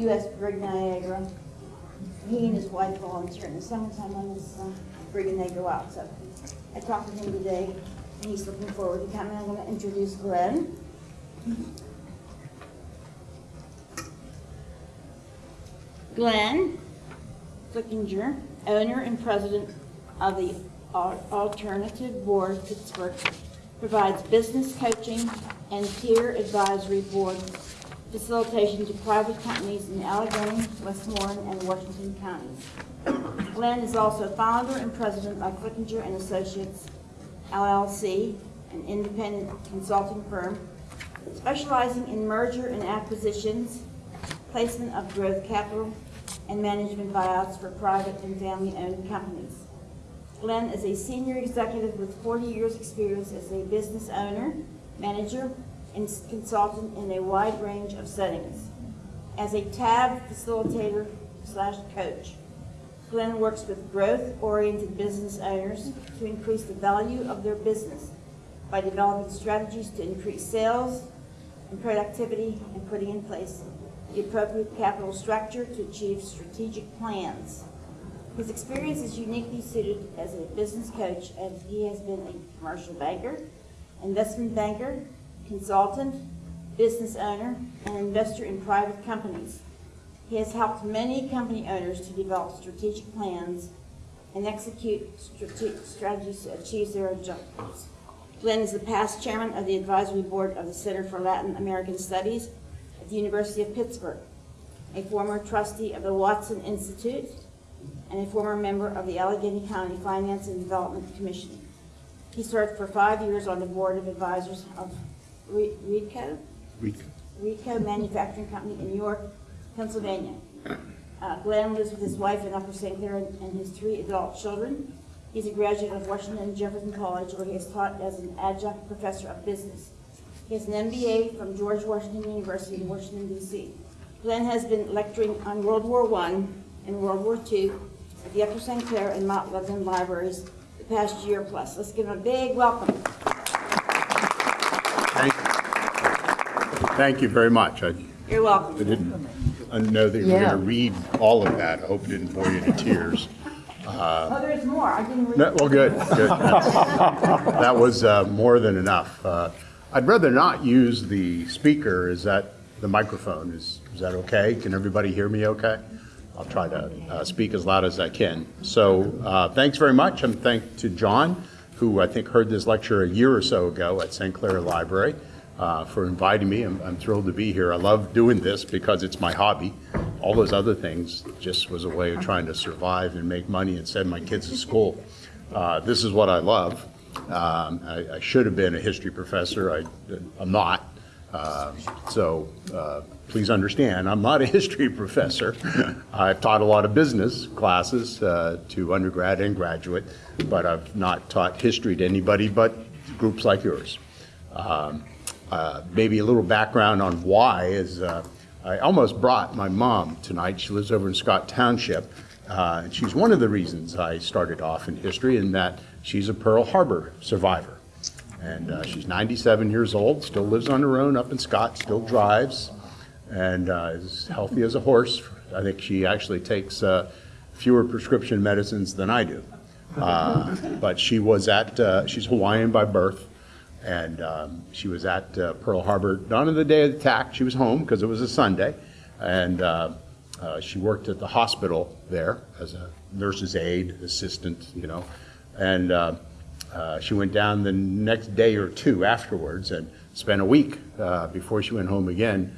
U.S. Brig Niagara. He and his wife volunteer in the summertime on this uh, brig and they go out. So I talked to him today and he's looking forward to coming. I'm going to introduce Glenn. Glenn Flickinger, owner and president of the Alternative Board Pittsburgh, provides business coaching and peer advisory board facilitation to private companies in Allegheny, Westmoreland, and Washington counties. Glenn is also founder and president of Flickinger and Associates LLC, an independent consulting firm specializing in merger and acquisitions, placement of growth capital, and management buyouts for private and family-owned companies. Glenn is a senior executive with 40 years' experience as a business owner, manager, and consultant in a wide range of settings. As a TAB facilitator slash coach, Glenn works with growth-oriented business owners to increase the value of their business by developing strategies to increase sales and productivity and putting in place the appropriate capital structure to achieve strategic plans. His experience is uniquely suited as a business coach as he has been a commercial banker, investment banker, consultant, business owner, and investor in private companies. He has helped many company owners to develop strategic plans and execute strategies to achieve their objectives. Glenn is the past chairman of the advisory board of the Center for Latin American Studies at the University of Pittsburgh, a former trustee of the Watson Institute, and a former member of the Allegheny County Finance and Development Commission. He served for five years on the board of advisors of Re- Reedco, Reedco Manufacturing Company in York, Pennsylvania. Uh, Glenn lives with his wife in Upper St. Clair and and his three adult children. He's a graduate of Washington and Jefferson College, where he has taught as an adjunct professor of business. He has an MBA from George Washington University in Washington DC. Glenn has been lecturing on World War I and World War II at the Upper St. Clair and Mount Lebanon libraries the past year plus. Let's give him a big welcome. Thank Thank you very much. I You're welcome. I didn't know that you were Yeah. going to read all of that. I hope it didn't bore you to tears. Oh, there's more. I didn't read. No, Well, good, good. That was uh, more than enough. Uh, I'd rather not use the speaker. Is that the microphone? Is, is that okay? Can everybody hear me okay? I'll try to uh, speak as loud as I can. So uh, thanks very much, and thank to John, who I think heard this lecture a year or so ago at St. Clair Library, uh, for inviting me. I'm I'm thrilled to be here. I love doing this because it's my hobby. All those other things just was a way of trying to survive and make money and send my kids to school. Uh, This is what I love. Um, I I should have been a history professor. I- I'm not. Um, So uh, please understand, I'm not a history professor. I've taught a lot of business classes uh, to undergrad and graduate, but I've not taught history to anybody but groups like yours. Um, uh, Maybe a little background on why is uh, I almost brought my mom tonight. She lives over in Scott Township. uh, And she's one of the reasons I started off in history in that she's a Pearl Harbor survivor. And uh, she's 97 years old, still lives on her own up in Scott, still drives, and uh, is healthy as a horse. I think she actually takes uh, fewer prescription medicines than I do. Uh, But she was at, she's Hawaiian by birth, and um, she was at uh, Pearl Harbor, not on the day of the attack, she was home because it was a Sunday, and uh, uh, she worked at the hospital there as a nurse's aide, assistant, you know, and uh, uh, she went down the next day or two afterwards and spent a week uh, before she went home again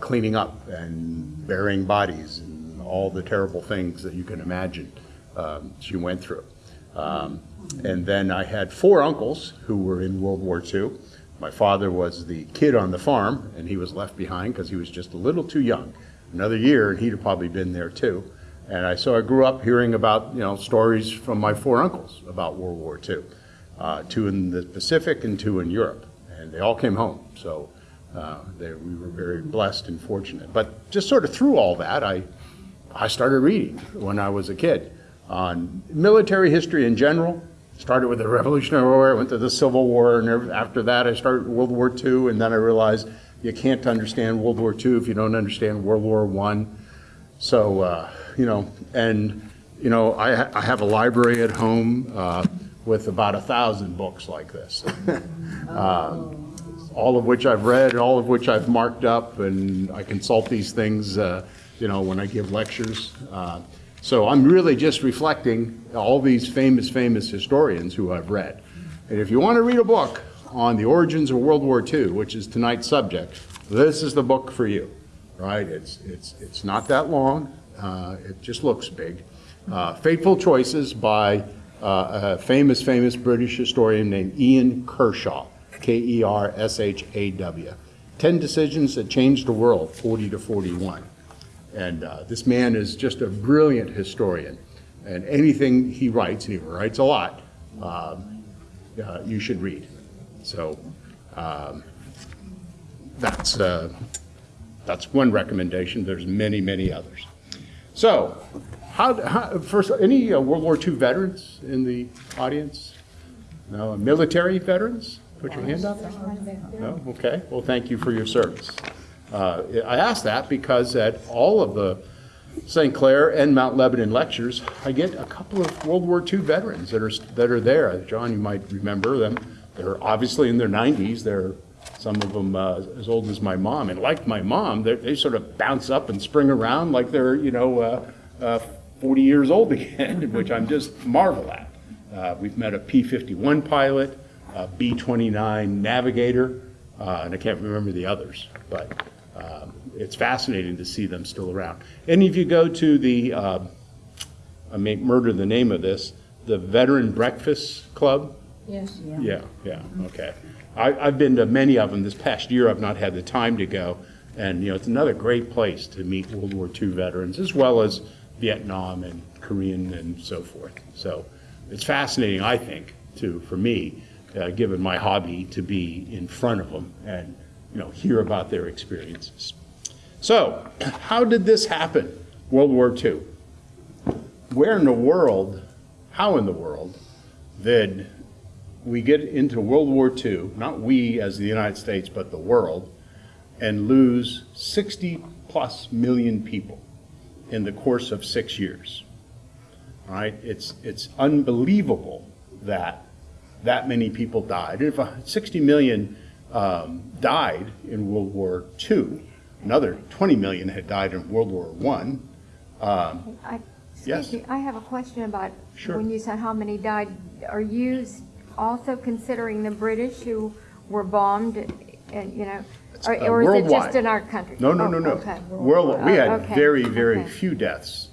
cleaning up and burying bodies and all the terrible things that you can imagine um, she went through. Um, and then I had four uncles who were in World War II. My father was the kid on the farm, and he was left behind because he was just a little too young. Another year, and he'd have probably been there too. And I, so I grew up hearing about, you know, stories from my four uncles about World War II, uh, two in the Pacific and two in Europe. And they all came home, so uh, they, we were very blessed and fortunate. But just sort of through all that, I, I started reading when I was a kid on military history in general. Started with the Revolutionary War, went to the Civil War, and after that I started World War II, and then I realized, you can't understand World War II if you don't understand World War I. So, uh, you know, and, you know, I, ha- I have a library at home uh, with about a thousand books like this. Uh, All of which I've read, and all of which I've marked up, and I consult these things, uh, you know, when I give lectures. So I'm really just reflecting all these famous, famous historians who I've read. And if you want to read a book on the origins of World War II, which is tonight's subject, this is the book for you, right? It's, it's, it's not that long, uh, it just looks big. Uh, Fateful Choices by uh, a famous, famous British historian named Ian Kershaw, K-E-R-S-H-A-W. 10 Decisions That Changed the World, 40 to 41. And uh, this man is just a brilliant historian, and anything he writes, and he writes a lot, um, uh, you should read. So um, that's, uh, that's one recommendation. There's many, many others. So, how, how, first, any uh, World War II veterans in the audience? No, military veterans? Put your hand up. No, okay. Well, thank you for your service. Uh, I ask that because at all of the St. Clair and Mount Lebanon lectures, I get a couple of World War II veterans that are, that are there. John, you might remember them. They're obviously in their 90s. They're, some of them uh, as old as my mom. And like my mom, they sort of bounce up and spring around like they're, you know, uh, uh, 40 years old again, which I'm just marvel at. Uh, We've met a P-51 pilot, a B-29 navigator, uh, and I can't remember the others, but um, it's fascinating to see them still around. And if you go to the, uh, I may murder the name of this, the Veteran Breakfast Club? Yes. Yeah, yeah, okay. I, I've been to many of them. This past year, I've not had the time to go. And, you know, it's another great place to meet World War II veterans, as well as Vietnam and Korean and so forth. So it's fascinating, I think, to, for me, uh, given my hobby, to be in front of them and, you know, hear about their experiences. So, how did this happen, World War II? Where in the world, how in the world, did we get into World War II, not we as the United States, but the world, and lose 60 plus million people in the course of six years. All right, it's, it's unbelievable that that many people died. And if uh, 60 million um, died in World War II, another 20 million had died in World War I. I, Yes. me, I have a question about, Sure. when you said how many died, are you also considering the British who were bombed and, you know, or uh, or is it just in our country? No, no, Oh, no, no. Okay, World, we had Oh, okay, very, very okay. few deaths.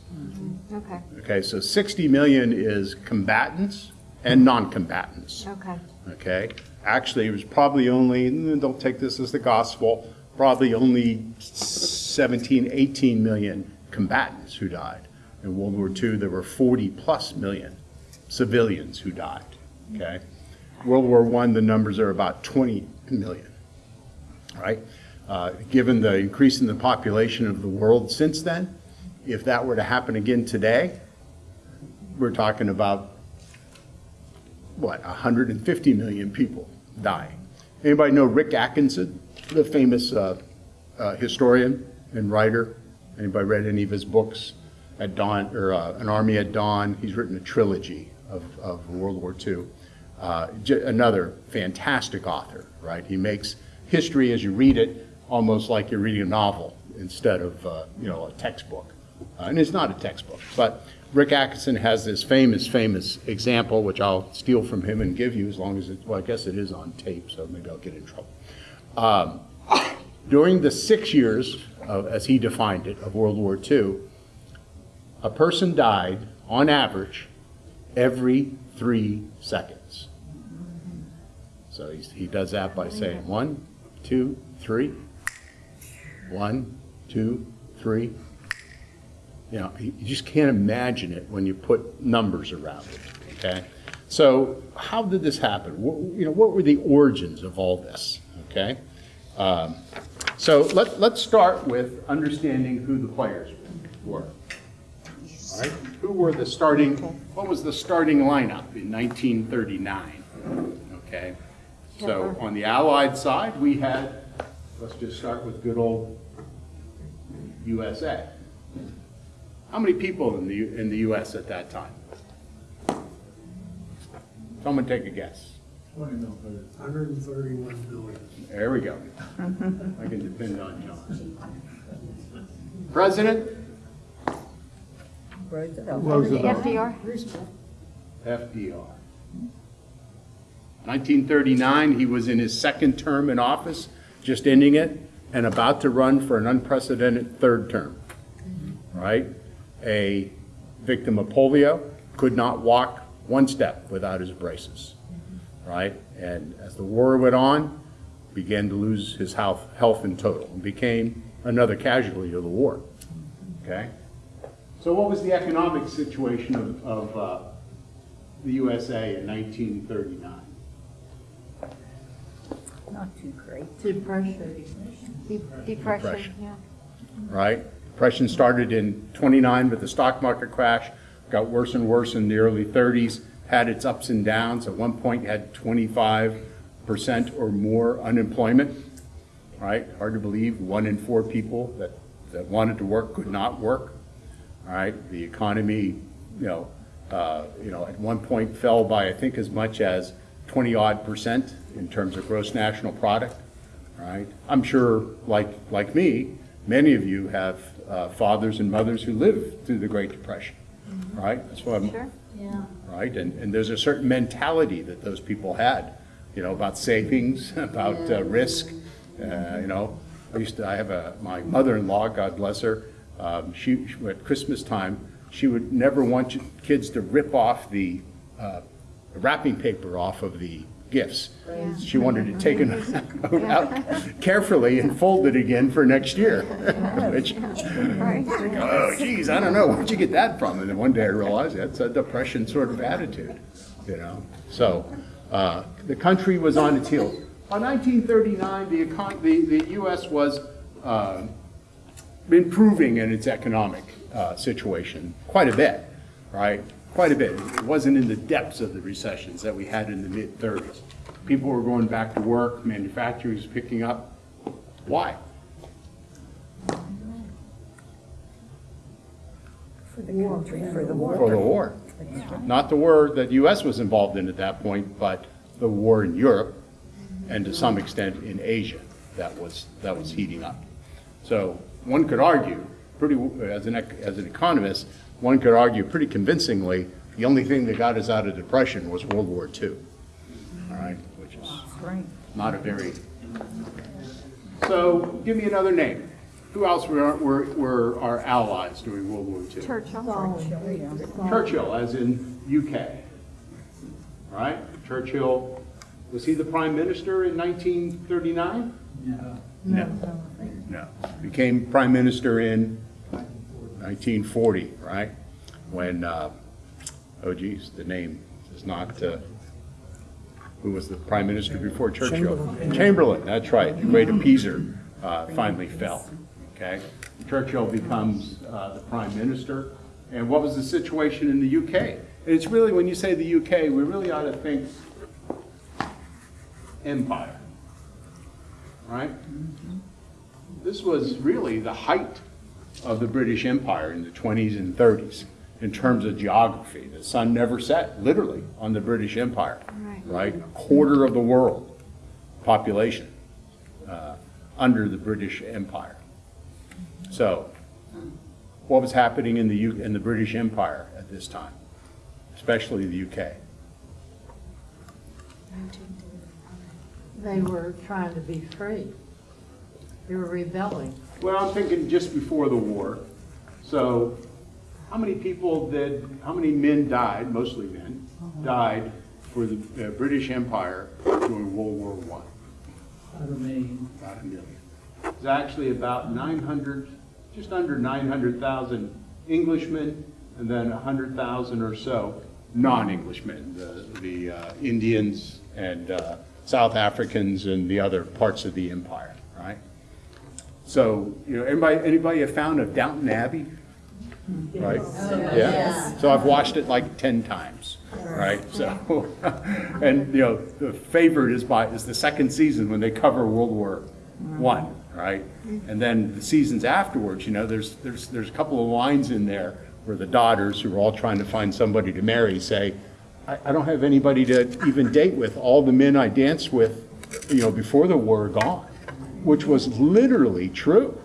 okay, Okay, so 60 million is combatants and non-combatants. okay. Okay? Actually, it was probably only, mm, don't take this as the gospel, probably only 17, 18 million combatants who died. In World War II, there were 40-plus million civilians who died. Okay? World War I, the numbers are about 20 million. Right, Uh, Given the increase in the population of the world since then, if that were to happen again today, we're talking about what, 150 million people dying. Anybody know Rick Atkinson, the famous uh, uh, historian and writer? Anybody read any of his books? At Dawn, or uh, An Army at Dawn, he's written a trilogy of, of World War II. Uh, Another fantastic author, right? He makes history as you read it almost like you're reading a novel instead of, uh, you know, a textbook. Uh, And it's not a textbook, but Rick Atkinson has this famous, famous example, which I'll steal from him and give you as long as it, well, I guess it is on tape, so maybe I'll get in trouble. Um, During the six years, of- as he defined it, of World War II, a person died, on average, every three seconds. So he does that by saying one, two, three, one, two, three. You know, you just can't imagine it when you put numbers around it, okay? So how did this happen? What, you know, what were the origins of all this, okay? Um, So let, let's start with understanding who the players were. All right, who were the starting, what was the starting lineup in 1939? Okay, so on the Allied side, we had let's just start with good old USA. How many people in the, in the US at that time? Someone take a guess. Hundred and thirty-one billion. There we go. I can depend on John. President? FDR? FDR. 1939, he was in his second term in office, just ending it, and about to run for an unprecedented third term. Right? A victim of polio, could not walk one step without his braces. Right? And as the war went on, began to lose his health, health in total, and became another casualty of the war. Okay? So what was the economic situation of, of uh, the USA in 1939? Not too great. Depression. De- Depression, Depression. yeah. right? Depression started in 29 with the stock market crash, got worse and worse in the early 30s, had its ups and downs. At one point, had 25% or more unemployment, right? Hard to believe, one in four people that, that wanted to work could not work, all right? The economy, you know, uh, you know, at one point fell by, I think, as much as 20-odd percent in terms of gross national product, right? I'm sure, like, like me, many of you have uh, fathers and mothers who lived through the Great Depression, right? That's why I'm, Sure. Yeah. right? And, and there's a certain mentality that those people had, you know, about savings, about uh, risk. Uh, you know, I used to, I have a, my mother-in-law, God bless her, um, she, at Christmas time, she would never want kids to rip off the uh, wrapping paper off of the gifts. She wanted it taken out carefully and folded again for next year. Which, oh geez, I don't know, where'd you get that from? And then one day I realized that's a depression sort of attitude, you know? So, uh, the country was on its heels. By 1939, the econ, the, the US was, uh, improving in its economic, uh, situation quite a bit, right? Quite a bit. It wasn't in the depths of the recessions that we had in the mid-thirties. People were going back to work, manufacturing was picking up. Why? For the country, for the war. for the war. Not the war that the US was involved in at that point, but the war in Europe and to some extent in Asia that was, that was heating up. So one could argue, pretty, as an, as an economist, one could argue pretty convincingly, the only thing that got us out of depression was World War II. All right, which is not a very, so give me another name. Who else were, were, were our allies during World War II? Churchill. Churchill, as in UK, right? Churchill, was he the prime minister in 1939? No. No. No. Became prime minister in 1940, right? When, uh, oh geez, the name is not, uh, who was the prime minister before Churchill? Chamberlain, that's right, the great appeaser uh, finally fell, okay? Churchill becomes uh, the prime minister, and what was the situation in the UK? And it's really, when you say the UK, we really ought to think empire, right? This was really the height of the British Empire in the 20s and 30s in terms of geography. The sun never set, literally, on the British Empire, Right. right? A quarter of the world population uh, under the British Empire. So, what was happening in the, U- in the British Empire at this time, especially the UK? They were trying to be free. They were rebelling. Well, I'm thinking just before the war. So, how many people did, how many men died, mostly men, died for the uh, British Empire during World War One? About a million. About a million. It's actually about 900, just under 900,000 Englishmen, and then 100,000 or so non-Englishmen, the, the uh, Indians and uh, South Africans and the other parts of the empire? So, you know, anybody, anybody have found of Downton Abbey? Right? Yeah. So I've watched it like 10 times, right? So, and, you know, the favorite is by, is the second season when they cover World War one, right? And then the seasons afterwards, you know, there's, there's, there's a couple of lines in there where the daughters, who are all trying to find somebody to marry, say, I, I don't have anybody to even date with. All the men I danced with, you know, before the war are gone, which was literally true.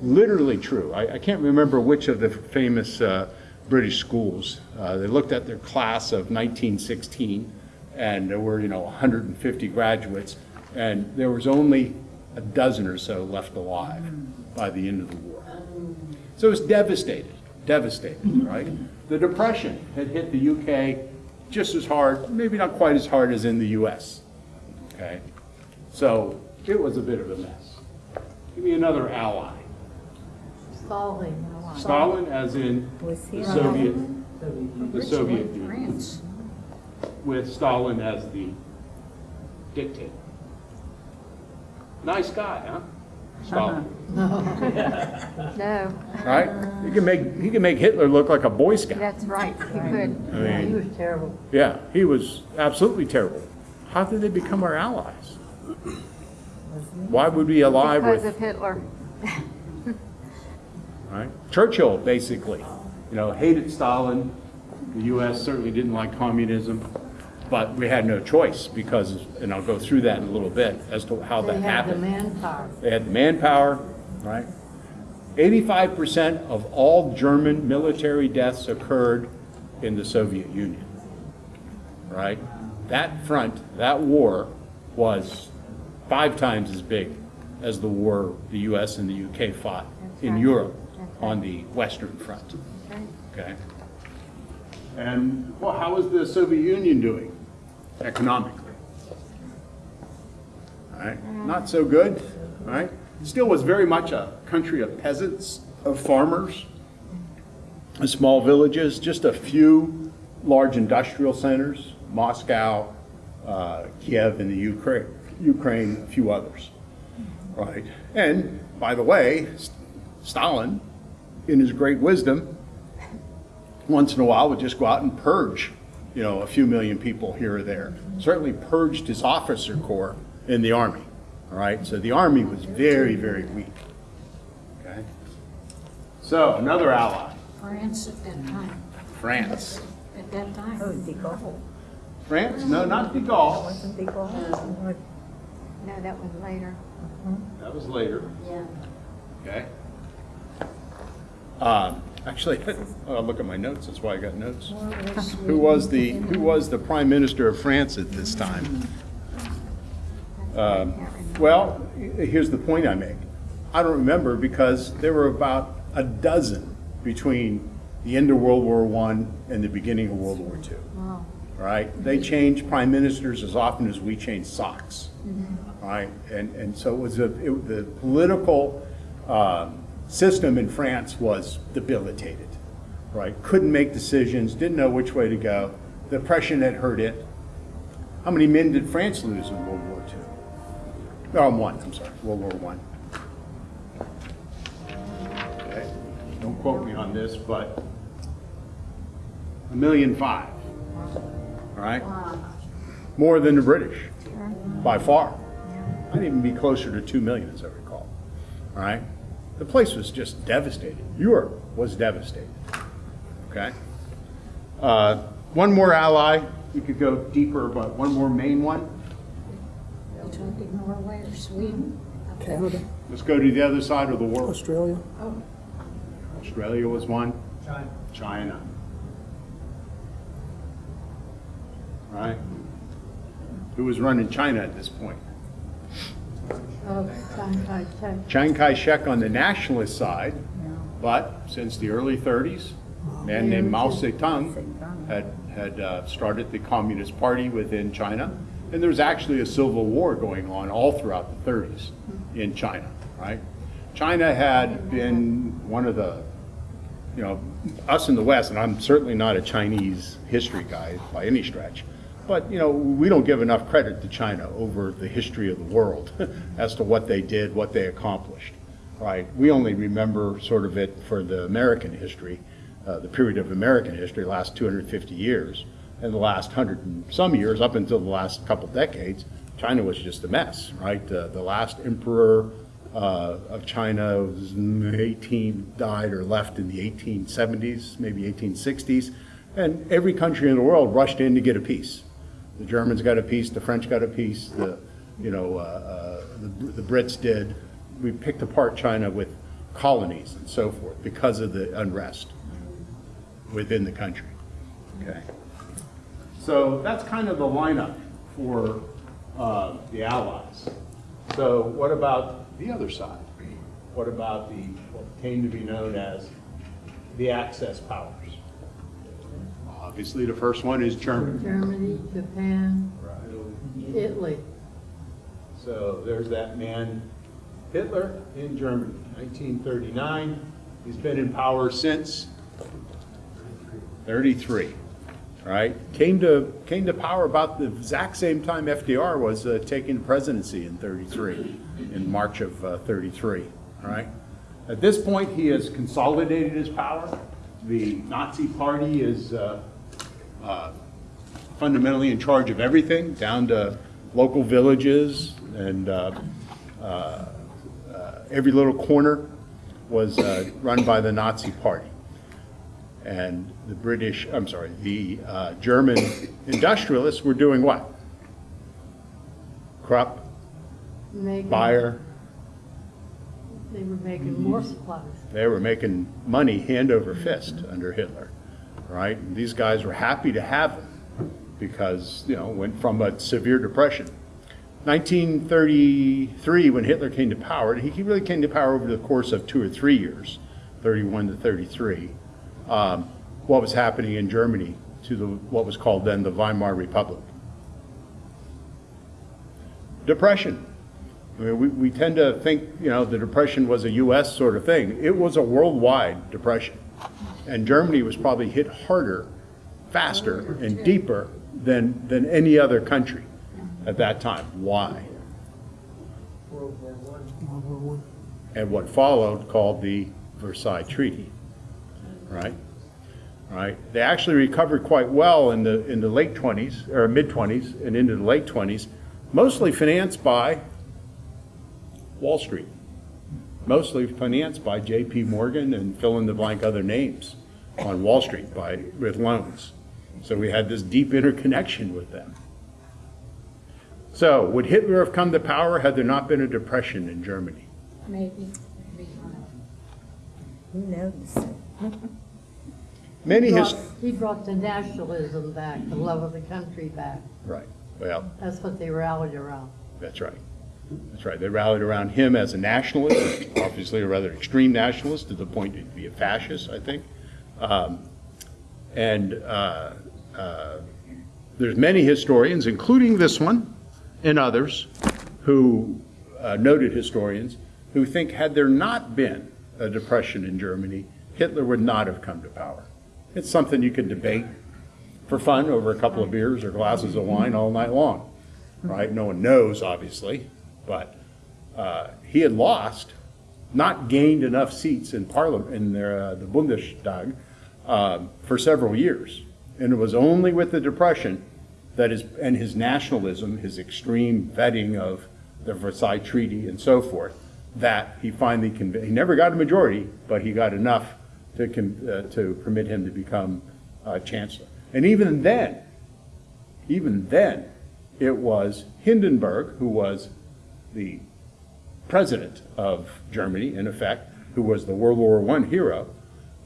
Literally true. I, I can't remember which of the famous uh, British schools. Uh, They looked at their class of 1916, and there were, you know, 150 graduates, and there was only a dozen or so left alive by the end of the war. So it was devastated, devastated, right? The Depression had hit the UK just as hard, maybe not quite as hard as in the US, okay? So it was a bit of a mess. Give me another ally. Stalin. Stalin, as in the Soviet, the Soviet Union, France. with Stalin as the dictator. Nice guy, huh? Stalin, No, right? He can make, he can make Hitler look like a Boy Scout. that's right, you could. I Yeah, he was terrible. yeah, he was absolutely terrible. How did they become our allies? Why would we ally Because with, of Hitler. right? Churchill, basically, you know, hated Stalin. The U.S. certainly didn't like communism, but we had no choice because, and I'll go through that in a little bit as to how They that had the happened. manpower. They had the manpower, right? 85% of all German military deaths occurred in the Soviet Union, right? That front, that war was five times as big as the war the US and the UK fought in right. Europe That's on the Western Front, Okay. okay? And, well, how was the Soviet Union doing economically? All right, not so good, all right? Still was very much a country of peasants, of farmers, of small villages, just a few large industrial centers, Moscow, uh, Kiev in the Ukraine, Ukraine, a few others, right? And, by the way, S- Stalin, in his great wisdom, once in a while would just go out and purge, you know, a few million people here or there. Certainly purged his officer corps in the army, all right? So the army was very, very weak, okay? So another ally, France at that time, France. at that time. Oh, de Gaulle. France? No, not de Gaulle. Wasn't de Gaulle? No, that was later. That was later. Yeah. Okay. Um, Actually, I'll look at my notes, that's why I got notes. Who was the, who was the prime minister of France at this time? Um, Well, here's the point I make. I don't remember because there were about a dozen between the end of World War I and the beginning of World War II. Wow. Right? They changed prime ministers as often as we change socks. Right? And, and so it was a, it, the political um, system in France was debilitated. Right? Couldn't make decisions, didn't know which way to go. The Depression had hurt it. How many men did France lose in World War II? No, one, I'm sorry, World War One. Okay, don't quote me on this, but a million five, all right? More than the British, by far. Might even be closer to two million, as I recall, all right? The place was just devastated. Europe was devastated, okay? Uh, One more ally, You could go deeper, but one more main one. You talking Norway or Sweden? Canada, Let's go to the other side of the world. Australia, Australia was one. China. China. Right? Who was running China at this point? Chiang Kai-shek. On the nationalist side, but since the early 30s, a man named Mao Zedong had, had uh, started the Communist Party within China, and there was actually a civil war going on all throughout the 30s in China, right? China had been one of the, you know, us in the West, and I'm certainly not a Chinese history guy by any stretch, but, you know, we don't give enough credit to China over the history of the world as to what they did, what they accomplished, right? We only remember sort of it for the American history, uh, the period of American history, last 250 years, and the last hundred and some years, up until the last couple decades, China was just a mess, right? Uh, The last emperor uh, of China was 18, died or left in the 1870s, maybe 1860s, and every country in the world rushed in to get a piece. The Germans got a piece, the French got a piece, the, you know, uh, uh, the the Brits did. We picked apart China with colonies and so forth because of the unrest within the country. Okay. So that's kind of the lineup for uh, the Allies. So what about the other side? What about the, what came to be known as the Axis powers? Obviously, the first one is Germany. Germany, Japan, Italy. So there's that man, Hitler in Germany, 1939. He's been in power since 33, right? Came to, came to power about the exact same time FDR was uh, taking the presidency in 33, in March of uh, 33, all right? At this point, he has consolidated his power. The Nazi Party is uh, uh, fundamentally in charge of everything, down to local villages and uh, uh, uh, every little corner was uh, run by the Nazi Party. And the British, I'm sorry, the uh, German industrialists were doing what? Krupp, Making- Bayer, They were making more supplies. they were making money hand over fist under Hitler, right? And These guys were happy to have him because, you know, went from a severe depression. 1933, when Hitler came to power, he really came to power over the course of two or three years, 31 to 33. Um, what was happening in Germany to the, what was called then the Weimar Republic? Depression. I mean, we, we tend to think, you know, the Depression was a U.S. sort of thing. It was a worldwide depression. And Germany was probably hit harder, faster, and deeper than, than any other country at that time. Why? World War I. And what followed called the Versailles Treaty, right? Right? They actually recovered quite well in the, in the late 20s, or mid-20s, and into the late 20s, mostly financed by Wall Street, mostly financed by J.P. Morgan and fill in the blank other names on Wall Street by, with loans. So we had this deep interconnection with them. So would Hitler have come to power had there not been a depression in Germany? Maybe, maybe. Who knows? Many He his, brought- He brought the nationalism back, the love of the country back. right, well, That's what they rallied around. That's right. That's right. They rallied around him as a nationalist, obviously a rather extreme nationalist to the point to be a fascist, I think. Um, and uh, uh, there's many historians, including this one and others, who uh, noted historians who think had there not been a depression in Germany, Hitler would not have come to power. It's something you could debate for fun over a couple of beers or glasses of wine all night long right? No one knows, obviously, but uh, he had lost, not gained enough seats in Parliament, in their, uh, the Bundestag, um, for several years. And it was only with the Depression that his, and his nationalism, his extreme vetting of the Versailles Treaty and so forth, that he finally convinced, he never got a majority, but he got enough to, uh, to permit him to become uh, chancellor. And even then, even then, it was Hindenburg, who was the president of Germany, in effect, who was the World War I hero,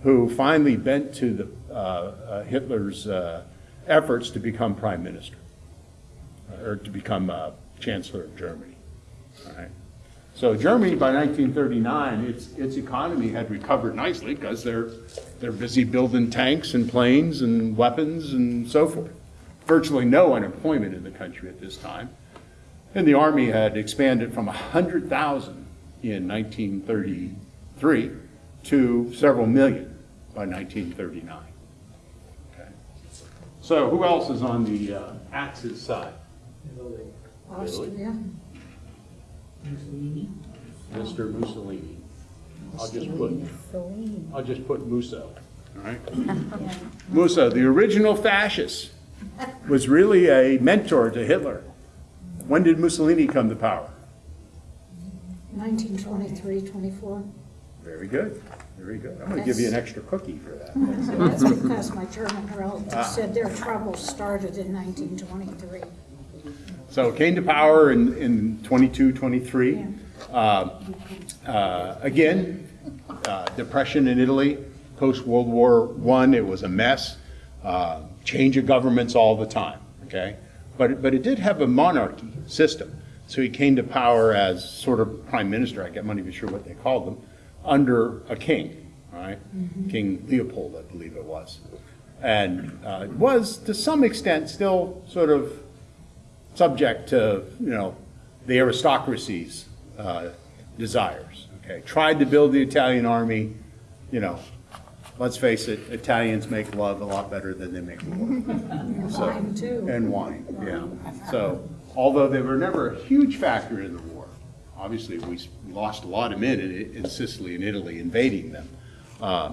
who finally bent to the, uh, uh, Hitler's uh, efforts to become prime minister, or to become uh, chancellor of Germany. All right. So Germany, by 1939, its, its economy had recovered nicely because they're, they're busy building tanks and planes and weapons and so forth. Virtually no unemployment in the country at this time. And the army had expanded from 100,000 in 1933 to several million by 1939. Okay. So who else is on the uh, Axis side? Austria, Mr. Mussolini. I'll just put, Celine. I'll just put Musso, all right? Musso, the original fascist, was really a mentor to Hitler. When did Mussolini come to power? 1923, 24. Very good, very good. I'm gonna give you an extra cookie for that. That's because my German relative said their troubles started in 1923. So it came to power in, in 22, 23. Uh, uh, Again, uh, depression in Italy, post-World War I, it was a mess. Uh, Change of governments all the time, okay? But, but it did have a monarchy system. So he came to power as sort of prime minister, I get not even sure what they called them, under a king, right? King Leopold, I believe it was. And uh, was, to some extent, still sort of subject to, you know, the aristocracy's uh, desires, okay? Tried to build the Italian army, you know, let's face it, Italians make love a lot better than they make war. So- Wine, too. And wine, yeah. So, although they were never a huge factor in the war, obviously, we lost a lot of men in, in Sicily and Italy invading them. Uh,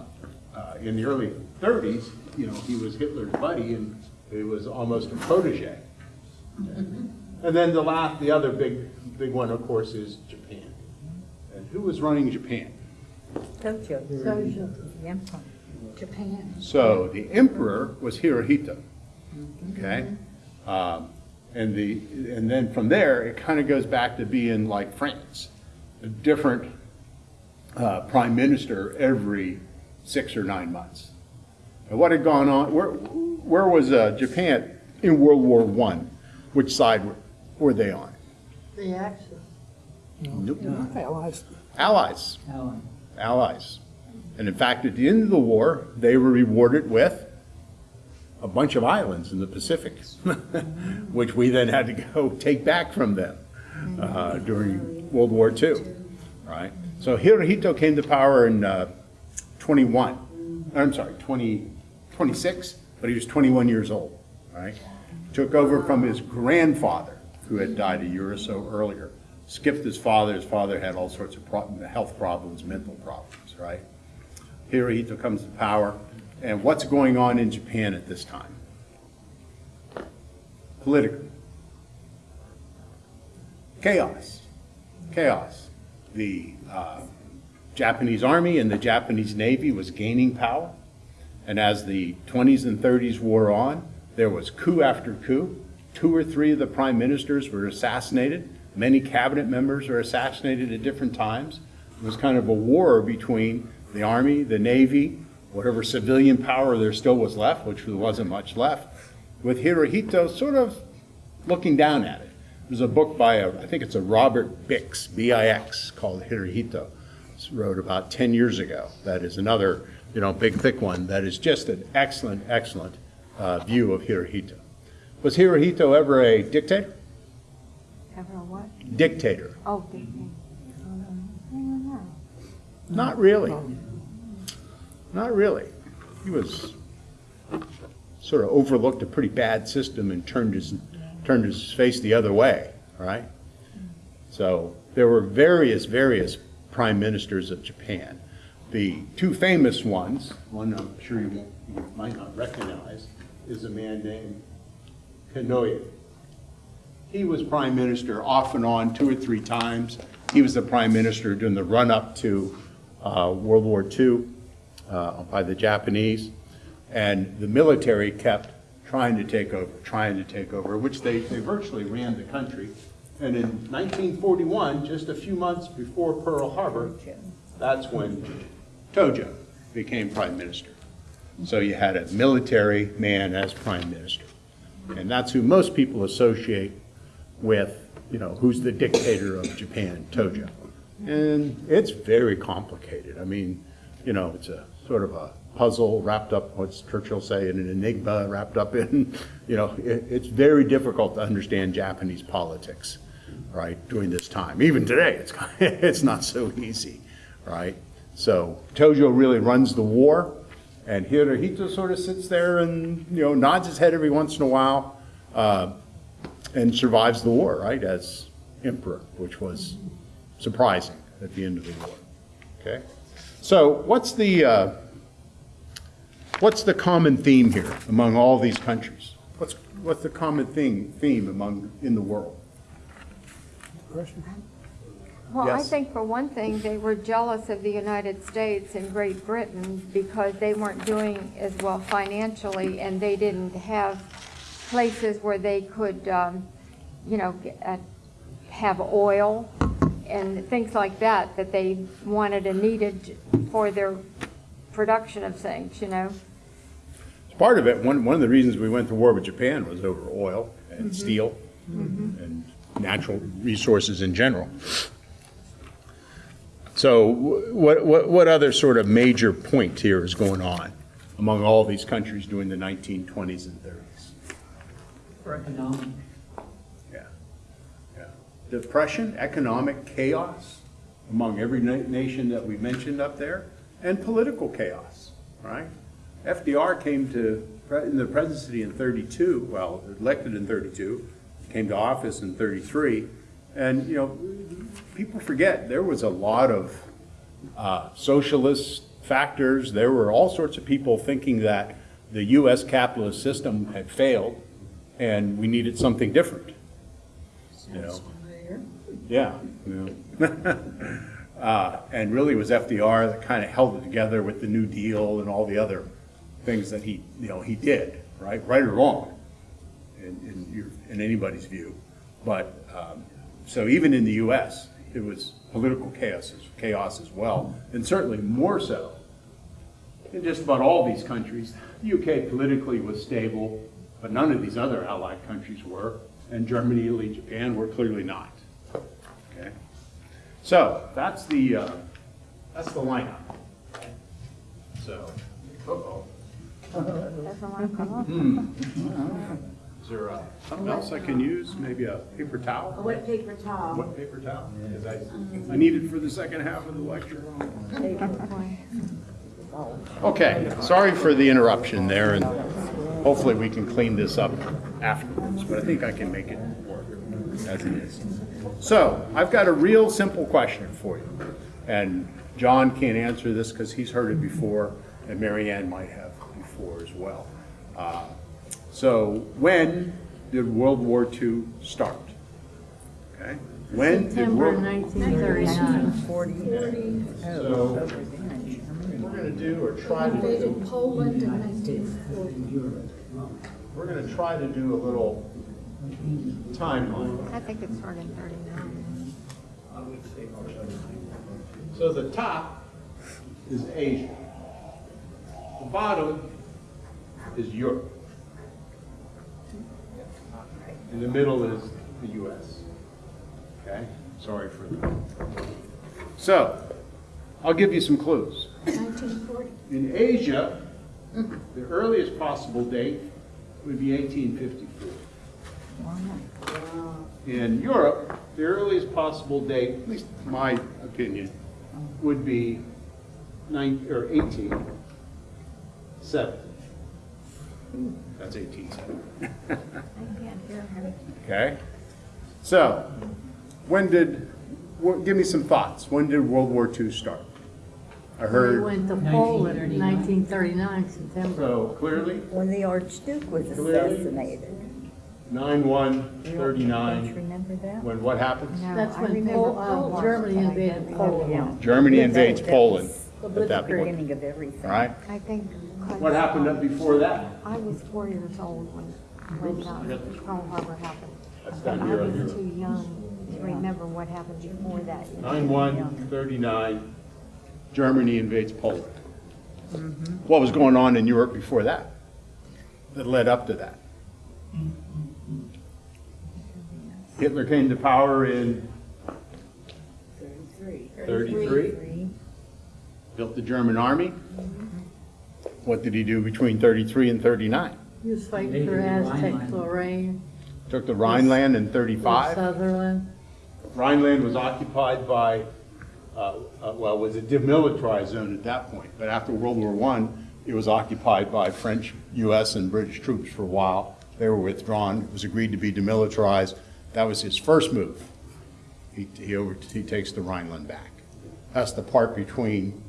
uh, In the early thirties, you know, he was Hitler's buddy and he was almost a protege. And then the last, the other big, big one, of course, is Japan. And who was running Japan? Tokyo. Yeah. Japan. So the emperor was Hirohito, okay? Um, And the, and then from there, it kind of goes back to being like France, a different uh, prime minister every six or nine months. And what had gone on, where, where was uh, Japan in World War One? Which side were, were they on? The Axis. Nope. Allies. Allies. Allies. And in fact, at the end of the war, they were rewarded with a bunch of islands in the Pacific, which we then had to go take back from them uh, during World War II, right? So Hirohito came to power in uh, 21, I'm sorry, 20, 26, but he was 21 years old, right? Took over from his grandfather, who had died a year or so earlier. Skipped his father, his father had all sorts of health problems, mental problems, right? Hirohito comes to power, and what's going on in Japan at this time? Politically. Chaos. Chaos. The uh, Japanese army and the Japanese navy was gaining power, and as the 20s and 30s wore on, there was coup after coup. Two or three of the prime ministers were assassinated. Many cabinet members were assassinated at different times. It was kind of a war between the army, the navy, whatever civilian power there still was left, which there wasn't much left, with Hirohito sort of looking down at it. There's a book by, a, I think it's a Robert Bix, B-I-X, called Hirohito. It's wrote about 10 years ago. That is another, you know, big thick one that is just an excellent, excellent uh, view of Hirohito. Was Hirohito ever a dictator? Ever a what? Dictator. Oh, did you? I don't know. Not really. Not really. He was sort of overlooked a pretty bad system and turned his, turned his face the other way, right? So there were various, various prime ministers of Japan. The two famous ones, one I'm sure you, you might not recognize, is a man named Konoe. He was prime minister off and on two or three times. He was the prime minister during the run-up to World War II uh, by the Japanese. And the military kept trying to take over, trying to take over, which they, they virtually ran the country. And in 1941, just a few months before Pearl Harbor, that's when Tojo became prime minister. So you had a military man as prime minister. And that's who most people associate with, you know, who's the dictator of Japan, Tojo. And it's very complicated. I mean, you know, it's a sort of a puzzle wrapped up, what's Churchill say, in an enigma wrapped up in, you know, it, it's very difficult to understand Japanese politics, right, during this time. Even today, it's, it's not so easy, right? So Tojo really runs the war, and Hirohito sort of sits there and, you know, nods his head every once in a while, uh, and survives the war, right, as emperor, which was surprising at the end of the war. Okay? So what's the, uh, what's the common theme here among all these countries? What's, what's the common theme, theme among, in the world? Well, I think for one thing, they were jealous of the United States and Great Britain because they weren't doing as well financially and they didn't have places where they could, um, you know, get- uh, have oil and things like that, that they wanted and needed for their production of things, you know? Part of it, one, one of the reasons we went to war with Japan was over oil and mm-hmm. steel mm-hmm. and natural resources in general. So what, what, what other sort of major point here is going on among all these countries during the 1920s and 30s? For economic. Depression, economic chaos among every na- nation that we mentioned up there, and political chaos, right? FDR came to, in the presidency in 32, well, elected in 32, came to office in 33, and, you know, people forget, there was a lot of uh, socialist factors, there were all sorts of people thinking that the US capitalist system had failed, and we needed something different. You know? Yeah. yeah. Uh, And really it was FDR that kind of held it together with the New Deal and all the other things that he, you know, he did, right? Right or wrong, in, in your, in anybody's view. But, um, so even in the US, it was political chaos, chaos as well, and certainly more so in just about all these countries. The UK politically was stable, but none of these other allied countries were, and Germany, Italy, Japan were clearly not. So, that's the, uh, that's the lineup. So, uh-oh. Doesn't want come up. Is there uh, something else I can use? Maybe a paper towel? A wet paper towel. Wet paper towel? Because I, I need it for the second half of the lecture. Okay, sorry for the interruption there, and hopefully we can clean this up afterwards, but I think I can make it work as it is. So, I've got a real simple question for you, and John can't answer this because he's heard it before, and Marianne might have before as well. Uh, So, when did World War II start? Okay? When did September World? 1939. Forty. So, we're gonna do, or try to do, Poland in nineteen forty. we're gonna try to do a little timeline. I think it's started in thirty-nine. So the top is Asia. The bottom is Europe. In the middle is the US. Okay? Sorry for that. So, I'll give you some clues. Nineteen forty. In Asia, the earliest possible date would be 1854. In Europe, the earliest possible date, at least my opinion, would be nine, or 1870. That's 1870. Okay? So, when did, give me some thoughts. When did World War II start? I We heard, went to Poland in 1939, September. so clearly, When the Archduke was Clearly. assassinated. 9/1, You don't- Don't 39, remember that? when what happens? No, That's I when remember Pol- World War Germany II, but I invaded can't Poland. remember. Germany Yeah, invades that Poland was at The that point, beginning of everything. all right? I think. 'cause, What happened up before that? I was four years old when, when uh, Pearl Harbor happened. That's But down I here on was your, too young to remember what happened before that. 9/1, 39, Germany invades Poland. What was going on in Europe before that? That led up to that? Hitler came to power in 33, built the German army. What did he do between 33 and 39? He was fighting for Aztec, Lorraine, Took the Rhineland in 35. Sudetenland. Rhineland was occupied by, uh, uh, well, was a demilitarized zone at that point, but after World War I, it was occupied by French, US, and British troops for a while. They were withdrawn, it was agreed to be demilitarized. That was his first move. He, he over, he takes the Rhineland back. That's the part between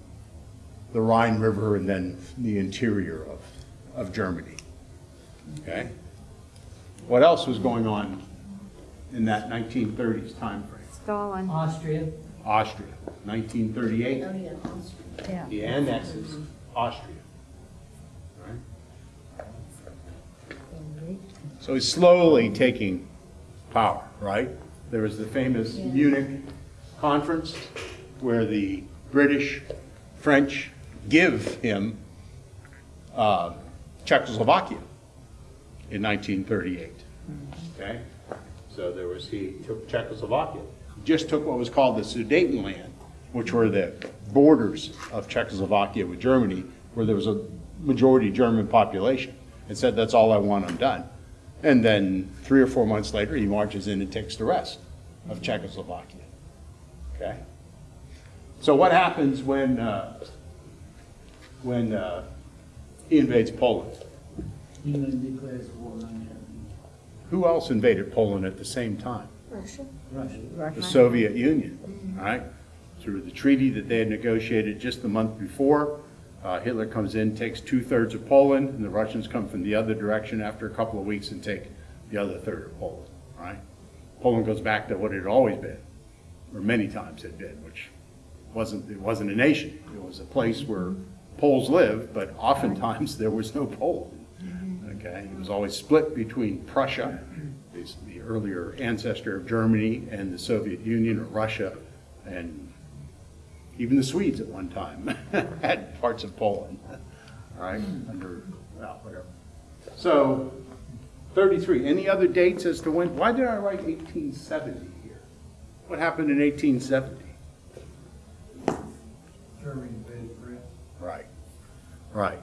the Rhine River and then the interior of, of Germany. Okay? What else was going on in that 1930s timeframe? Stalin. Austria, Austria, 1938. Yeah. He annexes Austria. Right? So he's slowly taking power, right? There was the famous Munich conference where the British, French give him uh, Czechoslovakia in 1938. Okay? So there was, he took Czechoslovakia, just took what was called the Sudetenland, which were the borders of Czechoslovakia with Germany, where there was a majority German population, and said, that's all I want, I'm done. And then three or four months later, he marches in and takes the rest of Czechoslovakia. Okay? So what happens when, uh, when uh, he invades Poland? England declares war on Germany. Who else invaded Poland at the same time? Russia. Russia. The Soviet Union, right? Through the treaty that they had negotiated just the month before, uh, Hitler comes in, takes two-thirds of Poland, and the Russians come from the other direction after a couple of weeks and take the other third of Poland, right? Poland goes back to what it had always been, or many times had been, which wasn't, it wasn't a nation. It was a place where Poles lived, but oftentimes there was no Poland. Okay, it was always split between Prussia, the earlier ancestor of Germany, and the Soviet Union or Russia, and even the Swedes at one time had parts of Poland, all right, under, well, whatever. So, 33, any other dates as to when, why did I write 1870 here? What happened in 1870? Germany invaded France. Right, right.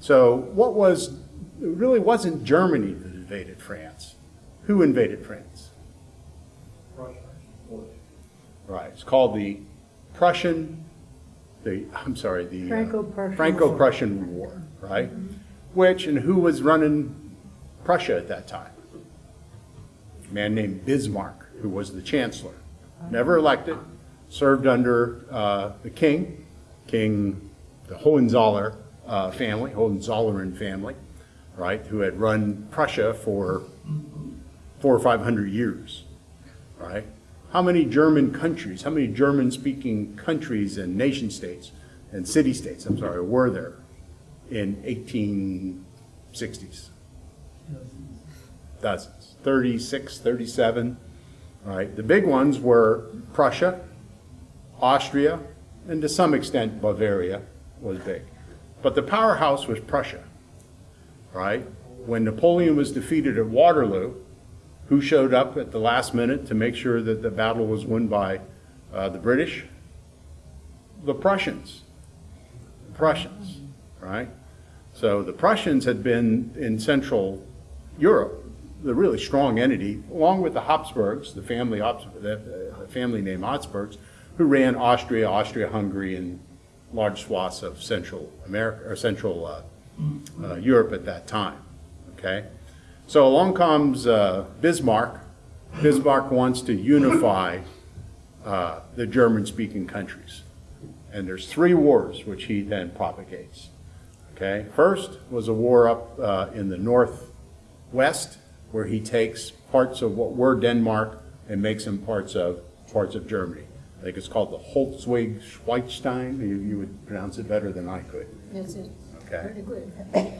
So what was, it really wasn't Germany that invaded France. Who invaded France? Russia. Right, it's called the Prussian, the, I'm sorry, the. uh, Franco-Prussian Franco-Prussian War, right? Which, and who was running Prussia at that time? A man named Bismarck, who was the chancellor. Never elected, served under uh, the king, King, the Hohenzoller uh, family, Hohenzollern family, right, who had run Prussia for four or five hundred years, right? How many German countries, how many German-speaking countries and nation-states and city-states, I'm sorry, were there in 1860s? Dozens, 36, 37, right? The big ones were Prussia, Austria, and to some extent Bavaria was big. But the powerhouse was Prussia, right? When Napoleon was defeated at Waterloo, who showed up at the last minute to make sure that the battle was won by uh, the British? The Prussians. The Prussians, right? So the Prussians had been in Central Europe, the really strong entity, along with the Habsburgs, the family, the, the family named Habsburgs, who ran Austria, Austria-Hungary, and large swaths of Central America, or Central uh, uh, Europe at that time, okay? So along comes uh, Bismarck. Bismarck wants to unify uh, the German-speaking countries. And there's three wars which he then propagates. Okay, first was a war up uh, in the northwest where he takes parts of what were Denmark and makes them parts of parts of Germany. I think it's called the Holzweg-Schweitstein. You, you would pronounce it better than I could. That's it. Okay. Pretty good.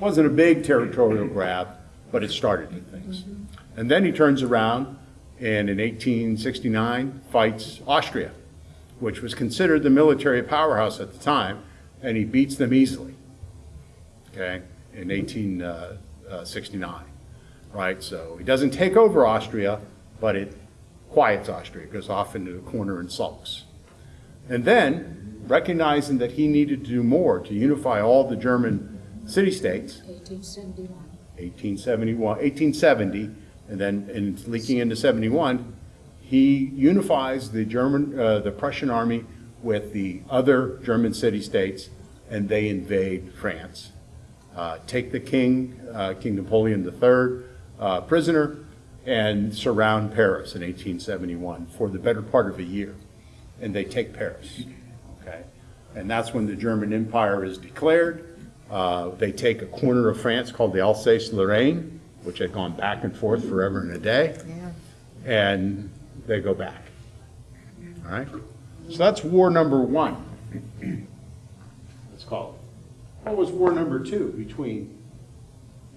Wasn't a big territorial grab, but it started things. Mm-hmm. And then he turns around and in 1869 fights Austria, which was considered the military powerhouse at the time, and he beats them easily, okay, in 1869, uh, uh, right? So he doesn't take over Austria, but it quiets Austria, goes off into the corner and sulks. And then, recognizing that he needed to do more to unify all the German city-states, 1871. 1871, 1870, and then in leaking into 71, he unifies the German, uh, the Prussian army with the other German city-states, and they invade France. Uh, take the king, uh, King Napoleon III, uh, prisoner, and surround Paris in 1871 for the better part of a year. And they take Paris, okay? And that's when the German Empire is declared. Uh, They take a corner of France called the Alsace-Lorraine, which had gone back and forth forever and a day, Yeah. and they go back. All right? So that's war number one. Let's call it. What was war number two between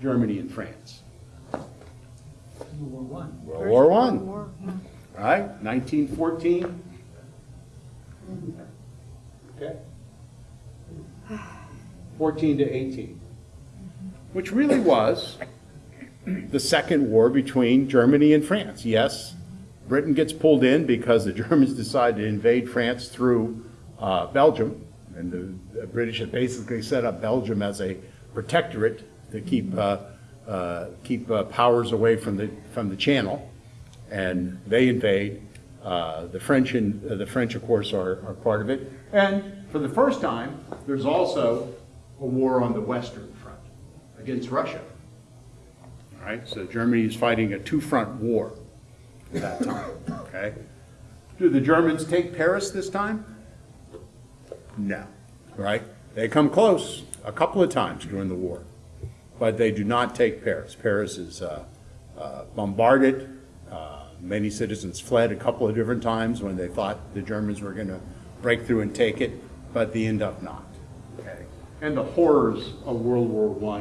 Germany and France? World War One. World War One. All right, 1914. Okay. 14 to 18. Which really was the second war between Germany and France. Yes, Britain gets pulled in because the Germans decide to invade France through uh, Belgium. And the, the British had basically set up Belgium as a protectorate to keep, uh, uh, keep uh, powers away from the, from the Channel. And they invade. Uh, the French, and, uh, the French, of course, are, are part of it. And for the first time, there's also a war on the Western Front against Russia. All right, so Germany is fighting a two-front war at that time, okay? Do the Germans take Paris this time? No, right? They come close a couple of times during the war, but they do not take Paris. Paris is uh, uh, bombarded. Uh, Many citizens fled a couple of different times when they thought the Germans were going to break through and take it, but they end up not. And the horrors of World War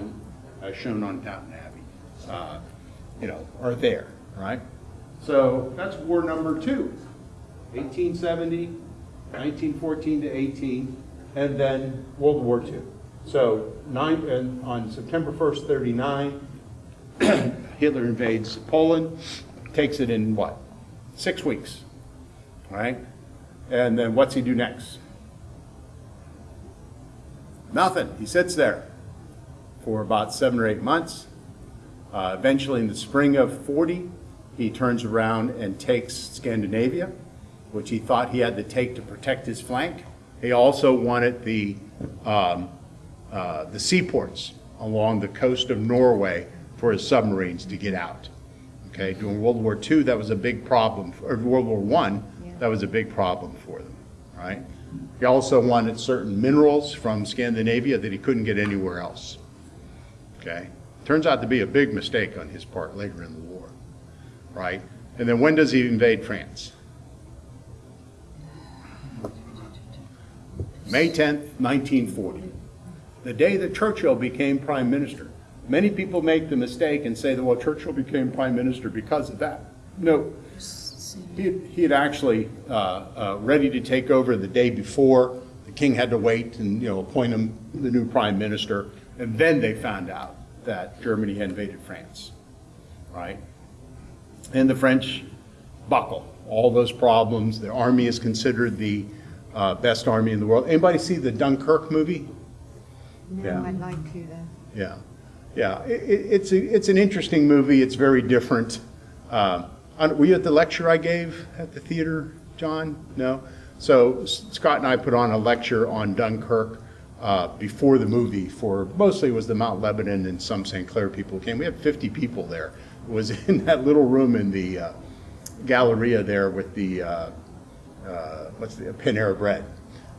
I, as shown on Downton Abbey, uh, you know, are there, right? So that's war number two, 1870, 1914 to 18, and then World War II. So nine, and on September 1st, 39, Hitler invades Poland, takes it in what? Six weeks, right? And then what's he do next? Nothing. He sits there for about seven or eight months. Uh, eventually, in the spring of 40, he turns around and takes Scandinavia, which he thought he had to take to protect his flank. He also wanted the, um, uh, the seaports along the coast of Norway for his submarines to get out. Okay, during World War II, that was a big problem, or World War I, that was a big problem for them, right? He also wanted certain minerals from Scandinavia that he couldn't get anywhere else. Okay? Turns out to be a big mistake on his part later in the war, right? And then when does he invade France? May 10th, 1940, the day that Churchill became prime minister. Many people make the mistake and say that, well, Churchill became prime minister because of that. No, he had, he had actually uh, uh, ready to take over the day before. The king had to wait and you know appoint him the new prime minister, and then they found out that Germany had invaded France, right? And the French buckle all those problems. The army is considered the uh, best army in the world. Anybody see the Dunkirk movie? Yeah. No, I'd like to though. Yeah, yeah. It, it, it's a, it's an interesting movie. It's very different. Uh, were you at the lecture I gave at the theater, John? No. So Scott and I put on a lecture on Dunkirk uh, before the movie. For mostly it was the Mount Lebanon and some St. Clair people came. We had 50 people there. It was in that little room in the uh, Galleria there with the uh, uh, what's the Panera Bread.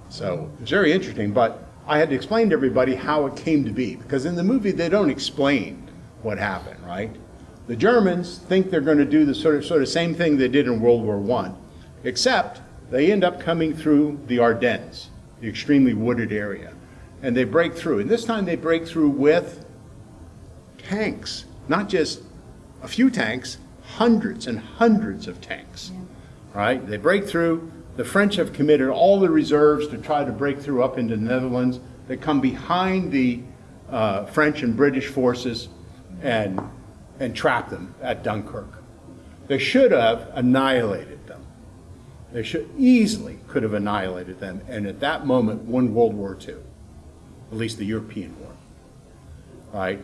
So it was very interesting, but I had to explain to everybody how it came to be because in the movie they don't explain what happened, right? The Germans think they're going to do the sort of sort of same thing they did in World War One, except they end up coming through the Ardennes, the extremely wooded area, and they break through. And this time they break through with tanks, not just a few tanks, hundreds and hundreds of tanks. Right? They break through. The French have committed all the reserves to try to break through up into the Netherlands. They come behind the uh, French and British forces and, and trap them at Dunkirk. They should have annihilated them. They should easily could have annihilated them, and at that moment won World War II, at least the European war right?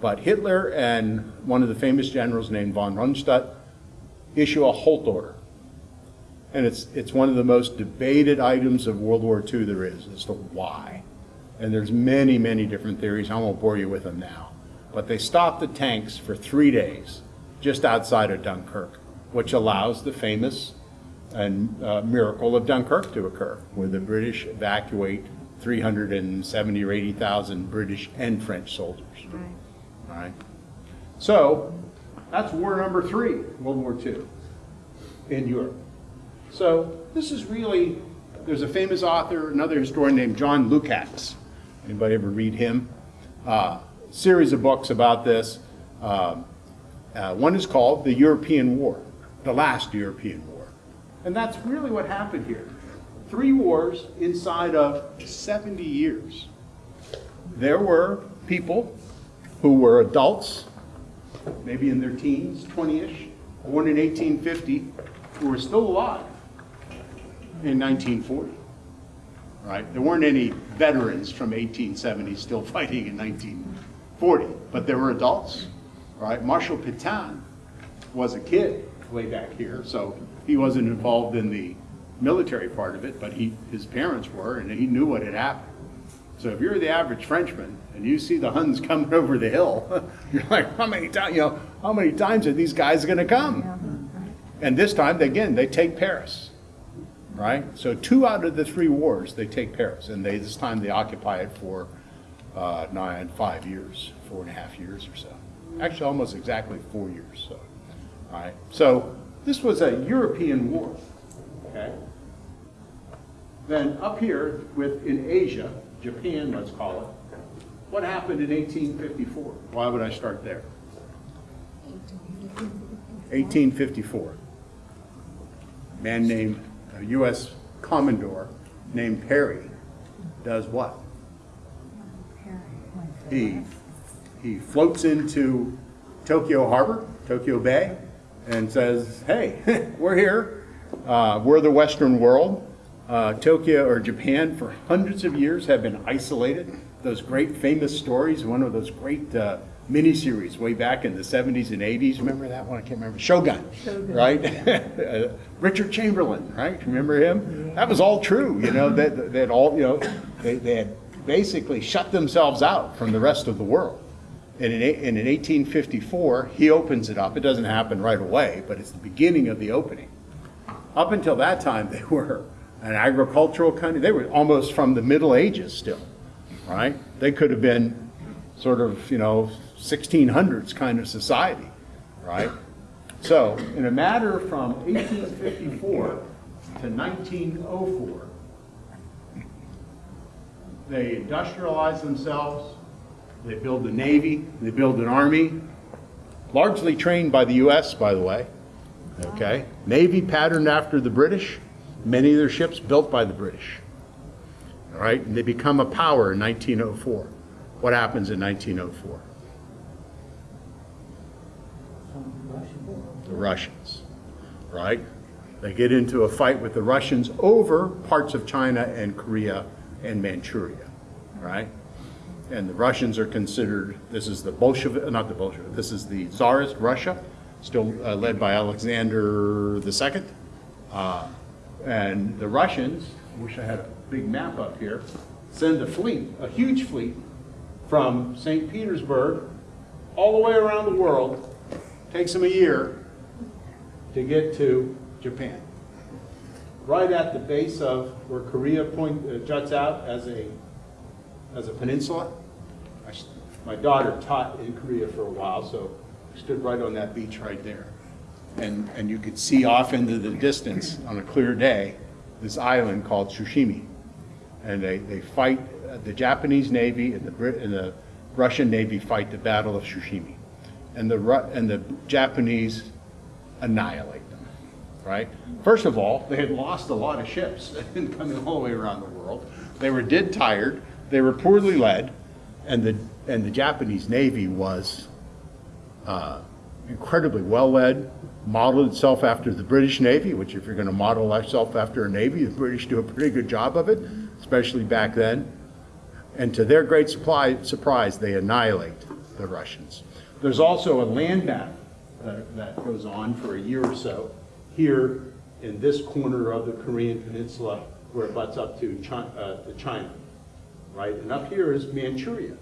But Hitler and one of the famous generals named von Rundstedt issue a halt order. And it's, it's one of the most debated items of World War II there is, as to why. And there's many, many different theories. I won't bore you with them now. But they stopped the tanks for three days just outside of Dunkirk, which allows the famous and uh, miracle of Dunkirk to occur, where the British evacuate 370 or 80,000 British and French soldiers. Right. All right. So that's war number three, World War II, in Europe. So this is really, there's a famous author, another historian named John Lukács. Anybody ever read him? Uh, Series of books about this. Um, uh, One is called The European War, the last European war. And that's really what happened here. Three wars inside of 70 years. There were people who were adults, maybe in their teens, 20-ish, born in 1850, who were still alive in 1940. Right? There weren't any veterans from 1870 still fighting in 1940, but there were adults. Right? Marshal Pétain was a kid way back here, so he wasn't involved in the military part of it, but he, his parents were, and he knew what had happened. So if you're the average Frenchman and you see the Huns coming over the hill, you're like, how many times, you know, how many times are these guys going to come? And this time, again, they take Paris, right? So two out of the three wars, they take Paris, and they, this time they occupy it for uh, nine, five years, four and a half years or so. Actually, almost exactly four years, so, all right? So this was a European war, okay? Then up here with, in Asia, Japan, let's call it, what happened in 1854? Why would I start there? 1854. Man named, a U.S. Commodore named Perry does what? He, he floats into Tokyo Harbor, Tokyo Bay, and says, hey, we're here. Uh, we're the Western world. Uh, Tokyo or Japan for hundreds of years have been isolated. Those great famous stories, one of those great uh, miniseries way back in the 70s and 80s. Remember that one? I can't remember. Shogun, right? Uh, Richard Chamberlain, right? Remember him? That was all true. You know that that all you know they, they had basically shut themselves out from the rest of the world. And in, and in 1854, he opens it up. It doesn't happen right away, but it's the beginning of the opening. Up until that time, they were an agricultural country. They were almost from the Middle Ages still, right? They could have been sort of, you know, 1600s kind of society, right? So, in a matter from 1854 to 1904, they industrialize themselves, they build a navy, they build an army, largely trained by the U.S., by the way. Okay? Navy patterned after the British, many of their ships built by the British. All right? And they become a power in 1904. What happens in 1904? The Russians, right? They get into a fight with the Russians over parts of China and Korea and Manchuria, right? And the Russians are considered, this is the Bolshevik, not the Bolshevik, this is the Tsarist Russia, still uh, led by Alexander II. Uh, and the Russians, wish I had a big map up here, send a fleet, a huge fleet, from St. Petersburg all the way around the world. Takes them a year to get to Japan. Right at the base of where Korea point, uh, juts out as a, as a peninsula. I My daughter taught in Korea for a while, so I stood right on that beach right there. And, and you could see off into the distance on a clear day, this island called Tsushima. And they, they fight, uh, the Japanese Navy and the Brit, and the Russian Navy fight the Battle of Tsushima. And the, Ru- and the Japanese annihilate right? First of all, they had lost a lot of ships coming all the way around the world. They were dead tired, they were poorly led, and the, and the Japanese Navy was uh, incredibly well-led, modeled itself after the British Navy, which if you're going to model yourself after a Navy, the British do a pretty good job of it, especially back then. And to their great supply, surprise, they annihilate the Russians. There's also a land map that, that goes on for a year or so here in this corner of the Korean Peninsula where it butts up to China, uh, to China, right? And up here is Manchuria.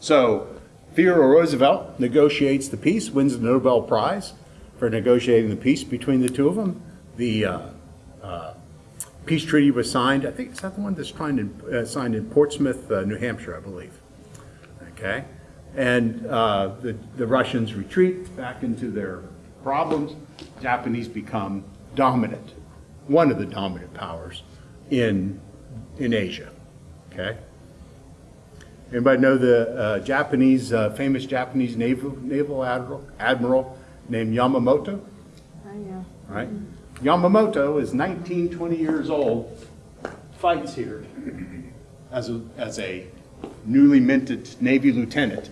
So Theodore Roosevelt negotiates the peace, wins the Nobel Prize for negotiating the peace between the two of them. The uh, uh, peace treaty was signed, I think, is that the one that's signed in, uh, signed in Portsmouth, uh, New Hampshire, I believe? Okay? And uh, the, the Russians retreat back into their problems. Japanese become dominant one of the dominant powers in, in Asia, okay? Anybody know the uh, Japanese, uh, famous Japanese naval, naval admiral, admiral named Yamamoto? I know. right? Yamamoto is 19, 20 years old, fights here as a, as a newly minted Navy lieutenant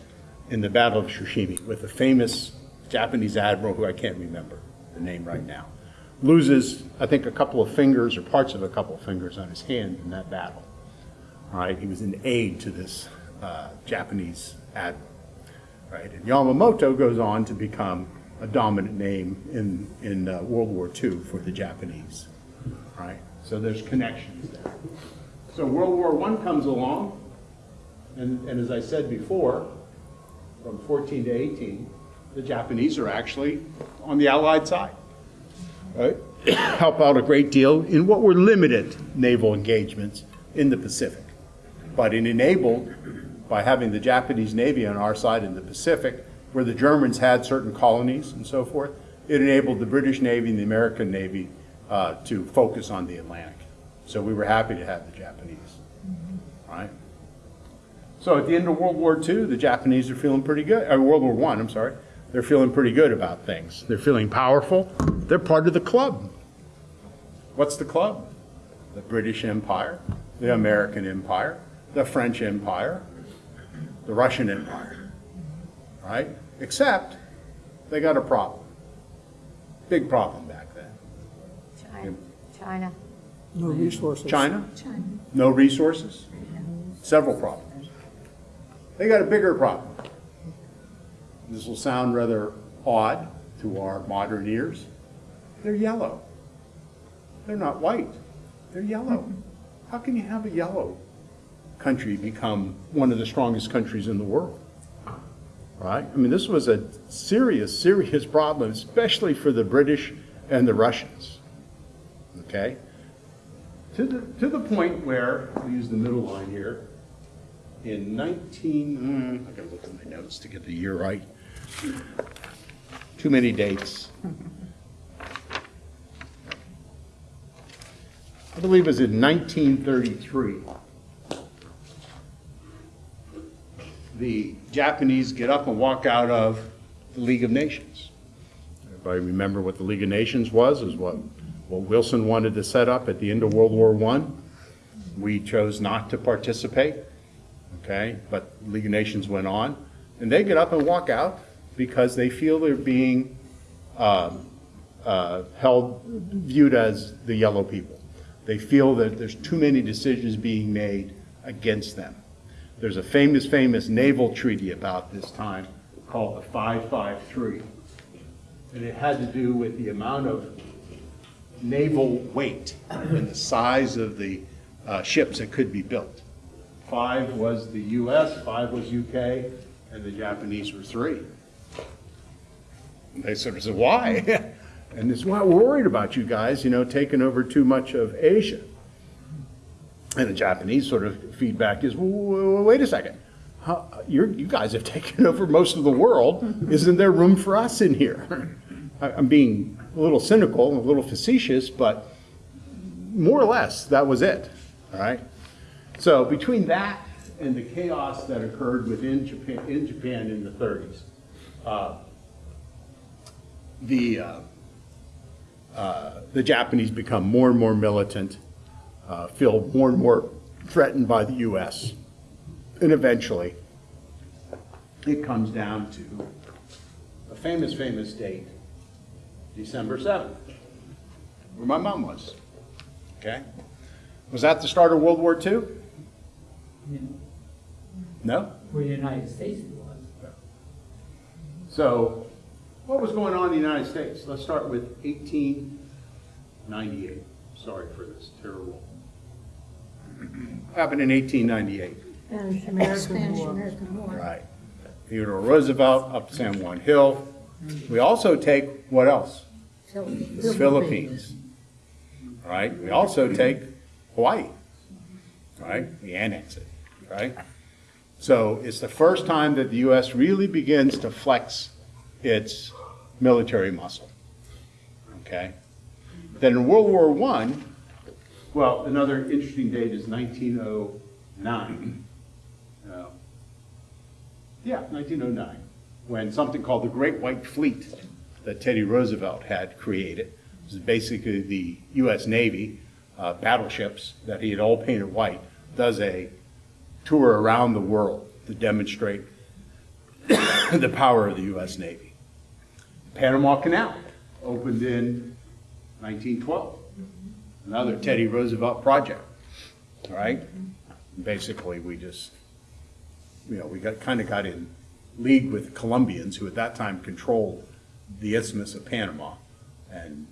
in the Battle of Tsushima with a famous Japanese admiral who I can't remember the name right now. Loses, I think, a couple of fingers or parts of a couple of fingers on his hand in that battle. All right, he was an aide to this uh, Japanese admiral right? And Yamamoto goes on to become a dominant name in, in uh, World War II for the Japanese, right? So there's connections there. So World War I comes along, and, and as I said before, from 14 to 18, the Japanese are actually on the Allied side, right? Help out a great deal in what were limited naval engagements in the Pacific. But it enabled by having the Japanese Navy on our side in the Pacific, where the Germans had certain colonies and so forth, it enabled the British Navy and the American Navy uh, to focus on the Atlantic. So we were happy to have the Japanese, right? So at the end of World War II, the Japanese are feeling pretty good, or World War I, I'm sorry, they're feeling pretty good about things. They're feeling powerful. They're part of the club. What's the club? The British Empire, the American Empire, the French Empire, the Russian Empire, right? Except they got a problem. Big problem back then. China. China. No resources. China, China. no resources, several problems. They got a bigger problem. This will sound rather odd to our modern ears. They're yellow. They're not white. They're yellow. How can you have a yellow country become one of the strongest countries in the world? Right? I mean, this was a serious, serious problem, especially for the British and the Russians. Okay? To the, to the point where, I'll use the middle line here, in 19, mm, I gotta look at my notes to get the year right. Too many dates. I believe it was in 1933. The Japanese get up and walk out of the League of Nations. Everybody remember what the League of Nations was, is what, what Wilson wanted to set up at the end of World War I. We chose not to participate, okay? But League of Nations went on. And they get up and walk out because they feel they're being um, uh, held, viewed as the yellow people. They feel that there's too many decisions being made against them. There's a famous, famous naval treaty about this time called the 553. And it had to do with the amount of naval weight and the size of the uh, ships that could be built. Five was the US, five was UK, and the Japanese were three. They sort of said, why? and it's why we're worried about you guys, you know, taking over too much of Asia. And the Japanese sort of feedback is, wait a second. How, you guys have taken over most of the world. Isn't there room for us in here? I'm being a little cynical, a little facetious, but more or less, that was it, all right? So between that and the chaos that occurred within Japan, in Japan in the 30s, uh, the, uh, uh, the Japanese become more and more militant, uh, feel more and more threatened by the U.S. And eventually, it comes down to a famous, famous date, December 7th, where my mom was. Okay? Was that the start of World War II? No? Where the United States was. So, what was going on in the United States? Let's start with 1898. Sorry for this terrible. Happened in 1898. Spanish American Spanish War. American War. Right. Theodore Roosevelt up San Juan Hill. We also take, what else? Philippines. Philippines. Right? We also take Hawaii. Right? We annex it. Right? So it's the first time that the U.S. really begins to flex its military muscle. Okay? Then in World War I, well, another interesting date is 1909. Uh, Yeah, 1909, when something called the Great White Fleet that Teddy Roosevelt had created, this is basically the U.S. Navy uh, battleships that he had all painted white, does a tour around the world to demonstrate the power of the U.S. Navy. Panama Canal opened in 1912, another Teddy Roosevelt project, all right? Basically, we just, you know, we got, kind of got in league with Colombians, who at that time controlled the Isthmus of Panama, and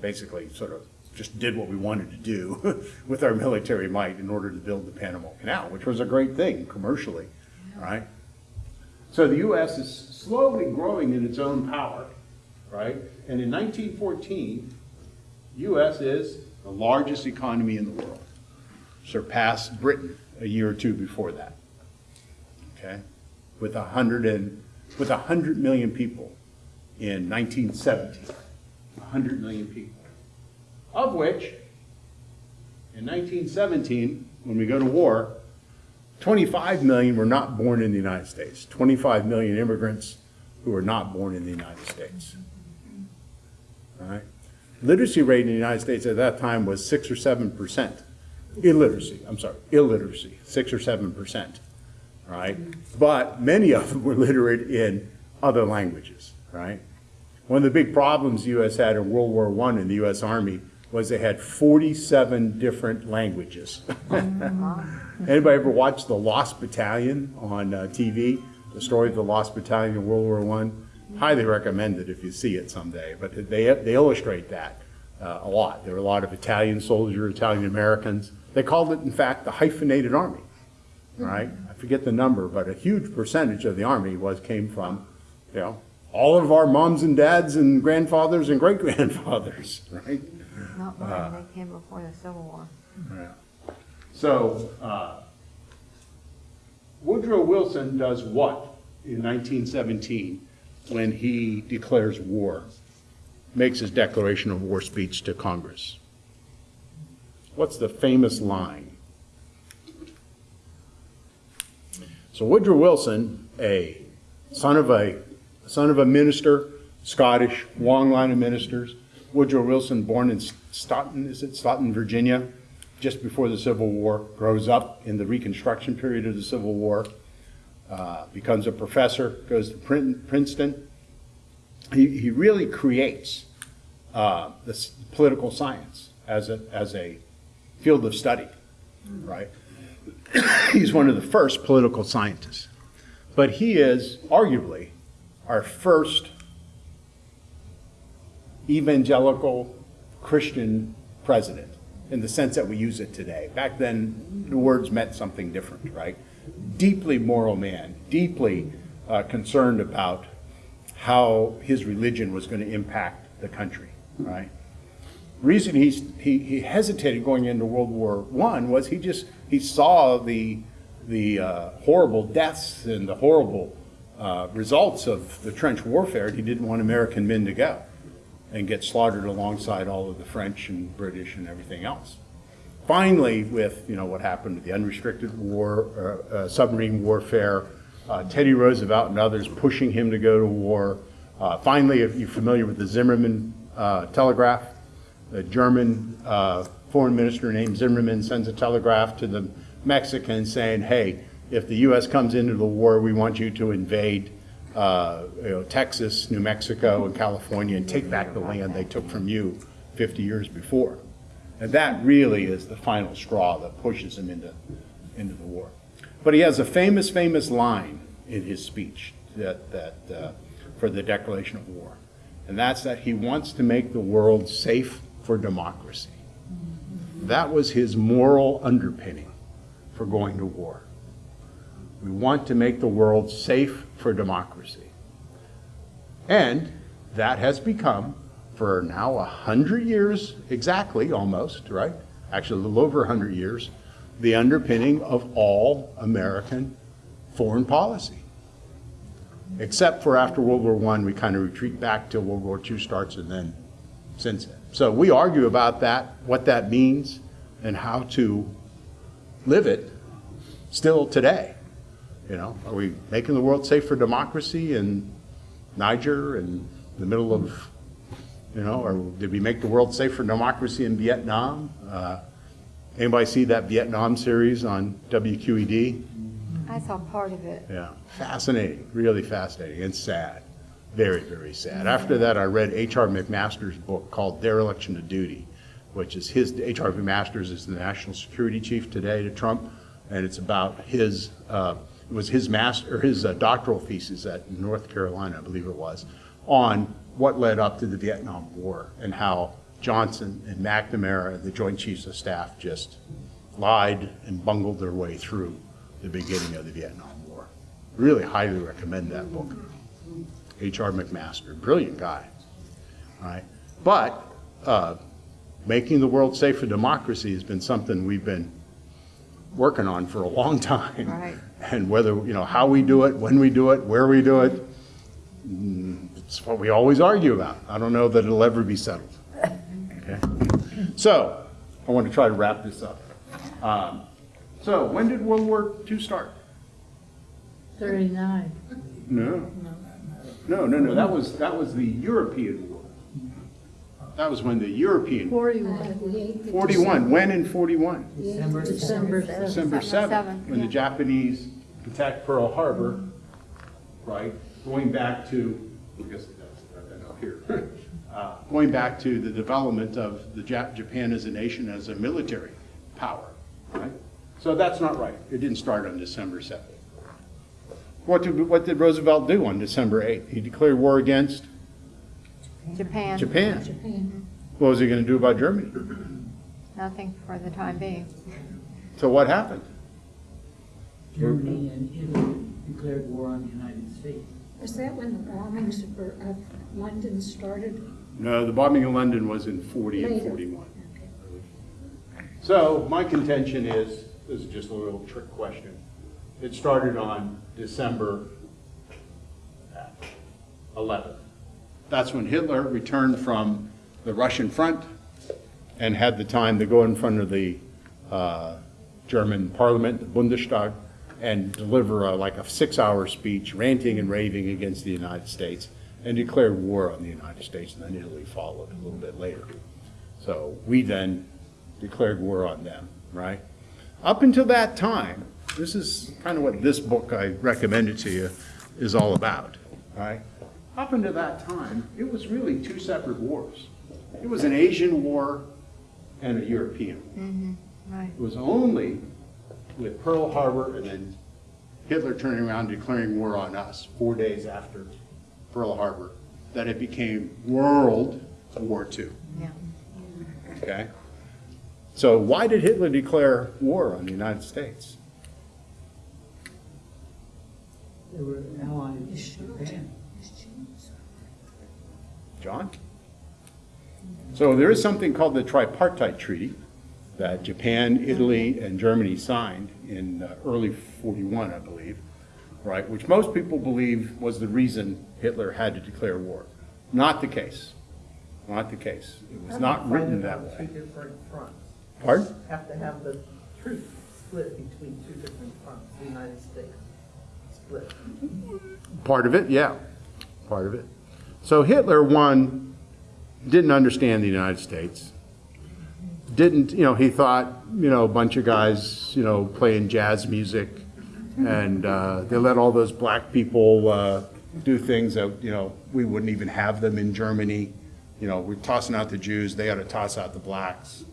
basically sort of just did what we wanted to do with our military might in order to build the Panama Canal, which was a great thing commercially, right? So the U.S. is slowly growing in its own power, right? And in 1914, U.S. is the largest economy in the world, surpassed Britain a year or two before that, okay? With a hundred and, with a hundred million people in 1917, a hundred million people of which, in 1917, when we go to war, 25 million were not born in the United States. 25 million immigrants who were not born in the United States. All right? Literacy rate in the United States at that time was 6 or 7 percent. Illiteracy, I'm sorry, illiteracy, 6 or 7 percent. Right? But many of them were literate in other languages, right? One of the big problems the U.S. had in World War I in the U.S. Army was they had 47 different languages. Anybody ever watched The Lost Battalion on uh, TV? The story of the Lost Battalion in World War I? Highly recommend it if you see it someday. But they, they illustrate that uh, a lot. There were a lot of Italian soldiers, Italian Americans. They called it, in fact, the hyphenated army. Right? I forget the number, but a huge percentage of the army was came from, you know, all of our moms and dads and grandfathers and great grandfathers, right? Not mine, they came before the Civil War. So, uh, Woodrow Wilson does what in 1917 when he declares war? Makes his declaration of war speech to Congress. What's the famous line? So Woodrow Wilson, a son of a son of a minister, Scottish, long line of ministers. Woodrow Wilson, born in Staunton, is it Staunton, Virginia, just before the Civil War, grows up in the Reconstruction period of the Civil War, uh, becomes a professor, goes to Princeton. He, he really creates uh, this political science as a, as a field of study, right? He's one of the first political scientists. But he is arguably our first evangelical Christian president in the sense that we use it today. Back then, the words meant something different, right? Deeply moral man, deeply uh, concerned about how his religion was going to impact the country, right? reason he's, he, he hesitated going into World War I was he just he saw the the uh, horrible deaths and the horrible uh, results of the trench warfare. and He didn't want American men to go and get slaughtered alongside all of the French and British and everything else. Finally, with you know what happened with the unrestricted war, uh, uh, submarine warfare, uh, Teddy Roosevelt and others pushing him to go to war. Uh, finally, if you're familiar with the Zimmerman uh, telegraph, a German foreign minister named Zimmerman sends a telegraph to the Mexicans saying, hey, if the U.S. comes into the war, we want you to invade uh, you know, Texas, New Mexico, and California and take back the land they took from you 50 years before. And that really is the final straw that pushes him into, into the war. But he has a famous, famous line in his speech that, that, uh, for the declaration of war. And that's that he wants to make the world safe for democracy. That was his moral underpinning for going to war. We want to make the world safe for democracy. And that has become, for now a hundred years exactly, almost, right? Actually, a little over a hundred years, the underpinning of all American foreign policy. Except for after World War I, we kind of retreat back till World War II starts and then since then. So we argue about that, what that means, and how to live it still today. You know, are we making the world safe for democracy in Niger and the middle of, you know, or did we make the world safe for democracy in Vietnam? Uh, Anybody see that Vietnam series on WQED? I saw part of it. Yeah, fascinating, really fascinating, and sad. Very, very sad. After that, I read H.R. McMaster's book called Dereliction of Duty, which is his, H.R. McMaster's is the national security chief today to Trump, and it's about his, uh, it was his master, or his uh, doctoral thesis at North Carolina, I believe it was, on what led up to the Vietnam War and how Johnson and McNamara, the Joint Chiefs of Staff, just lied and bungled their way through the beginning of the Vietnam War. Really highly recommend that book. H.R. McMaster, brilliant guy. All right. But uh, making the world safe for democracy has been something we've been working on for a long time. Right. And whether, you know, how we do it, when we do it, where we do it, mm, it's what we always argue about. I don't know that it'll ever be settled. Okay? So, I want to try to wrap this up. Um, So, when did World War II start? Thirty-nine. No. No, no, no, that was, that was the European war. That was when the European, Forty-one. 41, when in 41? December December December December 7th, 7th, when the. Japanese attacked Pearl Harbor, right? Going back to, I guess that's, I know here, Uh, going back to the development of the Jap- Japan as a nation, as a military power, right? So that's not right. It didn't start on December 7th. What did, what did Roosevelt do on December 8th? He declared war against Japan, Japan. Japan. What was he going to do about Germany? nothing for the time being. So what happened? Germany and Italy declared war on the United States. Was that when the bombings of uh, London started? No, the bombing of London was in 40 and 41. Okay. So my contention is, this is just a little trick question. It started on December 11th. That's when Hitler returned from the Russian front and had the time to go in front of the uh, German parliament, the Bundestag, and deliver a- like a six-hour speech ranting and raving against the United States and declared war on the United States, and then Italy followed a little bit later. So we then declared war on them, right? Up until that time, this is kind of what this book I recommended to you is all about, right? Up until that time, it was really two separate wars. It was an Asian war and a European war. Right. It was only with Pearl Harbor and then Hitler turning around declaring war on us four days after Pearl Harbor that it became World War II. Yeah. Okay? So why did Hitler declare war on the United States? They were allies with Japan. John? So there is something called the Tripartite Treaty that Japan, Italy, and Germany signed in uh, early 41, I believe, right, which most people believe was the reason Hitler had to declare war. Not the case. Not the case. It was not written that Two way. different fronts. Pardon? Have to have the truth split between two different fronts, the United States split. Part of it, yeah, part of it. So Hitler, one, didn't understand the United States. Didn't, you know, he thought, you know, a bunch of guys, you know, playing jazz music, and uh, they let all those black people uh, do things that, you know, we wouldn't even have them in Germany. You know, we're tossing out the Jews, they ought to toss out the blacks.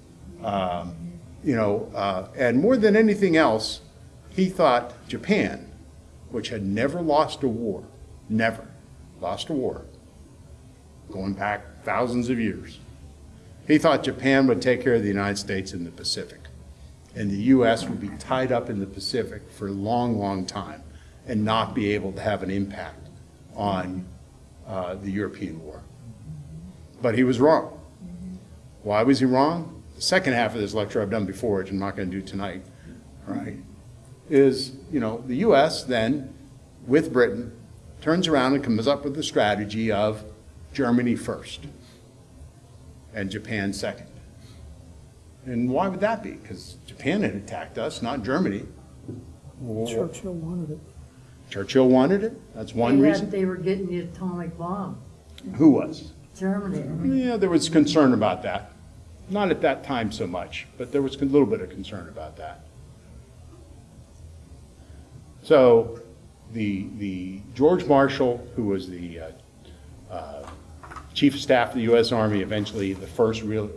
Um, You know, uh, and more than anything else, he thought Japan, which had never lost a war, never lost a war, going back thousands of years. He thought Japan would take care of the United States in the Pacific. And the U.S. would be tied up in the Pacific for a long, long time and not be able to have an impact on uh, the European war. But he was wrong. Why was he wrong? The second half of this lecture I've done before, which I'm not going to do tonight, right, is, you know, the U.S. then, with Britain, turns around and comes up with the strategy of Germany first. and Japan second. And why would that be? Because Japan had attacked us, not Germany. Churchill wanted it. Churchill wanted it, that's one They had- reason. They were getting the atomic bomb, Who was? Germany. Yeah, there was concern about that. Not at that time so much, but there was a little bit of concern about that. So the, the George Marshall, who was the uh, uh, Chief of Staff of the U.S. Army, eventually the first real,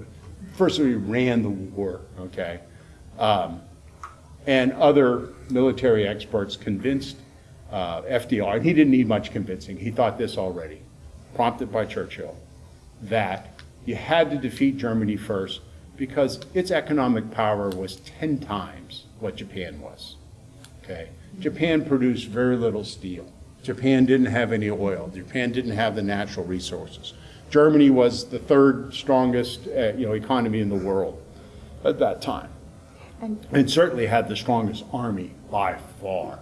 first really ran the war, okay? Um, And other military experts convinced uh, FDR, and he didn't need much convincing, he thought this already, prompted by Churchill, that you had to defeat Germany first because its economic power was 10 times what Japan was. Okay? Japan produced very little steel. Japan didn't have any oil. Japan didn't have the natural resources. Germany was the third strongest, uh, you know, economy in the world at that time. And And certainly had the strongest army by far.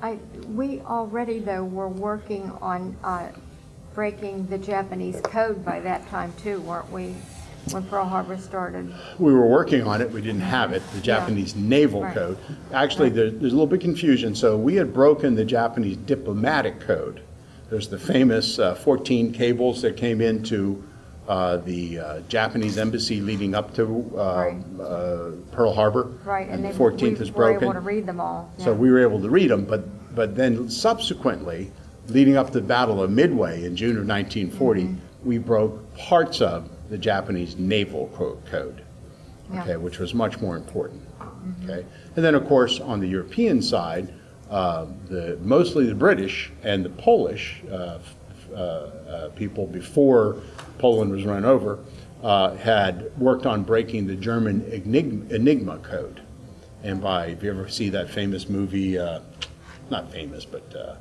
I, we already, though, were working on uh, breaking the Japanese code by that time, too, weren't we? When Pearl Harbor started. We were working on it, we didn't have it, the Japanese Naval Right. Code. Actually, there- there's a little bit confusion, so we had broken the Japanese Diplomatic Code. There's the famous uh, 14 cables that came into uh, the uh, Japanese embassy leading up to uh, Right. uh, Pearl Harbor. Right, and the then 14th we is were broken. able to read them all. So we were able to read them, but, but then subsequently, leading up to the Battle of Midway in June of 1940, Mm-hmm. we broke parts of the Japanese Naval Co- Code, Yeah. okay, which was much more important, okay? And then, of course, on the European side, uh, the, mostly the British and the Polish uh, uh, uh, people before Poland was run over uh, had worked on breaking the German Enigma, Enigma Code. And by, if you ever see that famous movie, uh, not famous, but uh,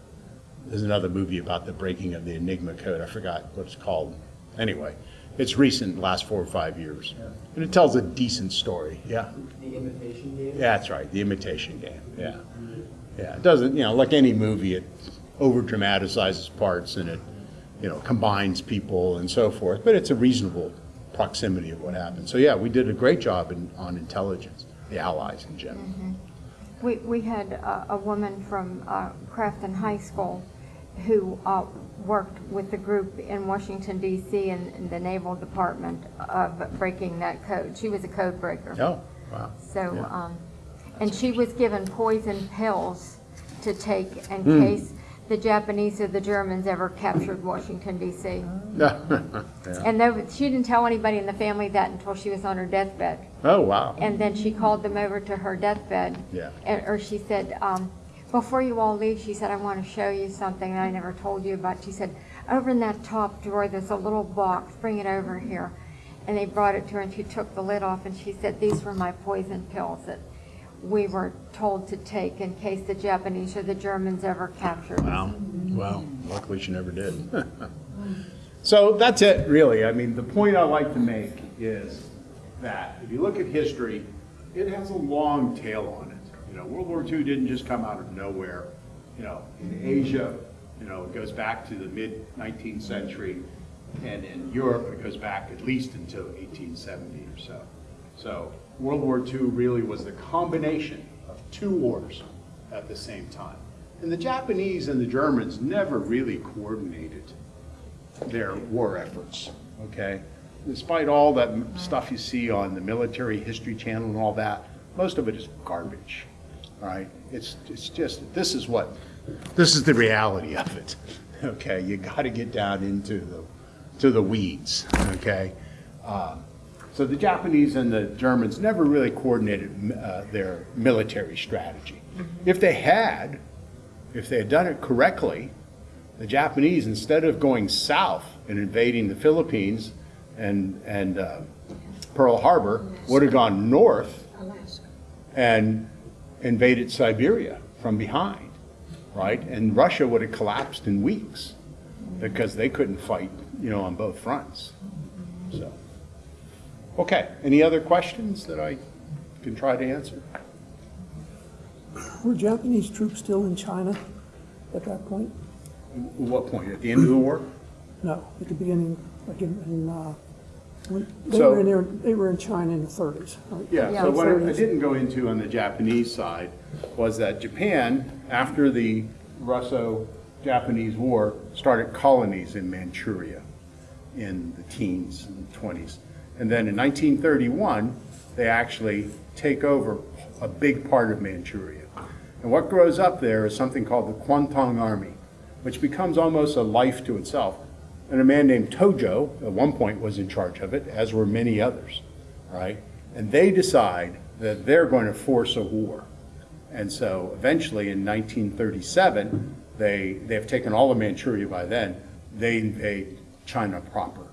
there's another movie about the breaking of the Enigma Code. I forgot what it's called. Anyway, it's recent, last four or five years. And it tells a decent story, yeah. The imitation game? Yeah, that's right, the imitation game, yeah. Yeah, it doesn't, you know, like any movie, it over dramatizes parts and it, you know, combines people and so forth, but it's a reasonable proximity of what happened. So, yeah, we did a great job in, on intelligence, the Allies in general. We, we had a, a woman from uh, Crafton High School who uh, worked with the group in Washington DC in, in the Naval Department of breaking that code. She was a code breaker. Oh, wow. So, Yeah. um, and she was given poison pills to take in Hmm. case the Japanese or the Germans ever captured Washington DC. yeah. And though, she didn't tell anybody in the family that until she was on her deathbed. Oh, wow. And then she called them over to her deathbed. Yeah. And, or she said, um, before you all leave, she said, I want to show you something that I never told you about. She said, over in that top drawer, there's a little box, bring it over here. And they brought it to her and she took the lid off and she said, these were my poison pills that we were told to take in case the Japanese or the Germans ever captured us. Wow, wow, luckily she never did. So that's it, really. I mean, the point I like to make is that if you look at history, it has a long tail on it. You know, World War II didn't just come out of nowhere. You know, in Asia, you know, it goes back to the mid-19th century, and in Europe, it goes back at least until 1870 or so. So World War II really was the combination of two wars at the same time. And the Japanese and the Germans never really coordinated their war efforts, okay? Despite all that stuff you see on the Military History Channel and all that, most of it is garbage, all right? It's, it's just, this is what, this is the reality of it, okay? You gotta get down into the, to the weeds, okay? Uh, So the Japanese and the Germans never really coordinated uh, their military strategy. If they had, if they had done it correctly, the Japanese, instead of going south and invading the Philippines and, and uh, Pearl Harbor, would have gone north Alaska. and invaded Siberia from behind, right? And Russia would have collapsed in weeks because they couldn't fight, you know, on both fronts. So, okay, any other questions that I can try to answer? Were Japanese troops still in China at that point? What point? At the end of the war? No, at the beginning, like in, in uh, They So- were in there, they were in China in the thirties, right? Yeah, Yeah, so what I didn't go into on the Japanese side was that Japan, after the Russo-Japanese War, started colonies in Manchuria in the teens and twenties. And then in 1931, they actually take over a big part of Manchuria. And what grows up there is something called the Kwantung Army, which becomes almost a life to itself. And a man named Tojo, at one point, was in charge of it, as were many others, right? And they decide that they're going to force a war. And so eventually, in 1937, they, they have taken all of Manchuria by then, they invade China proper.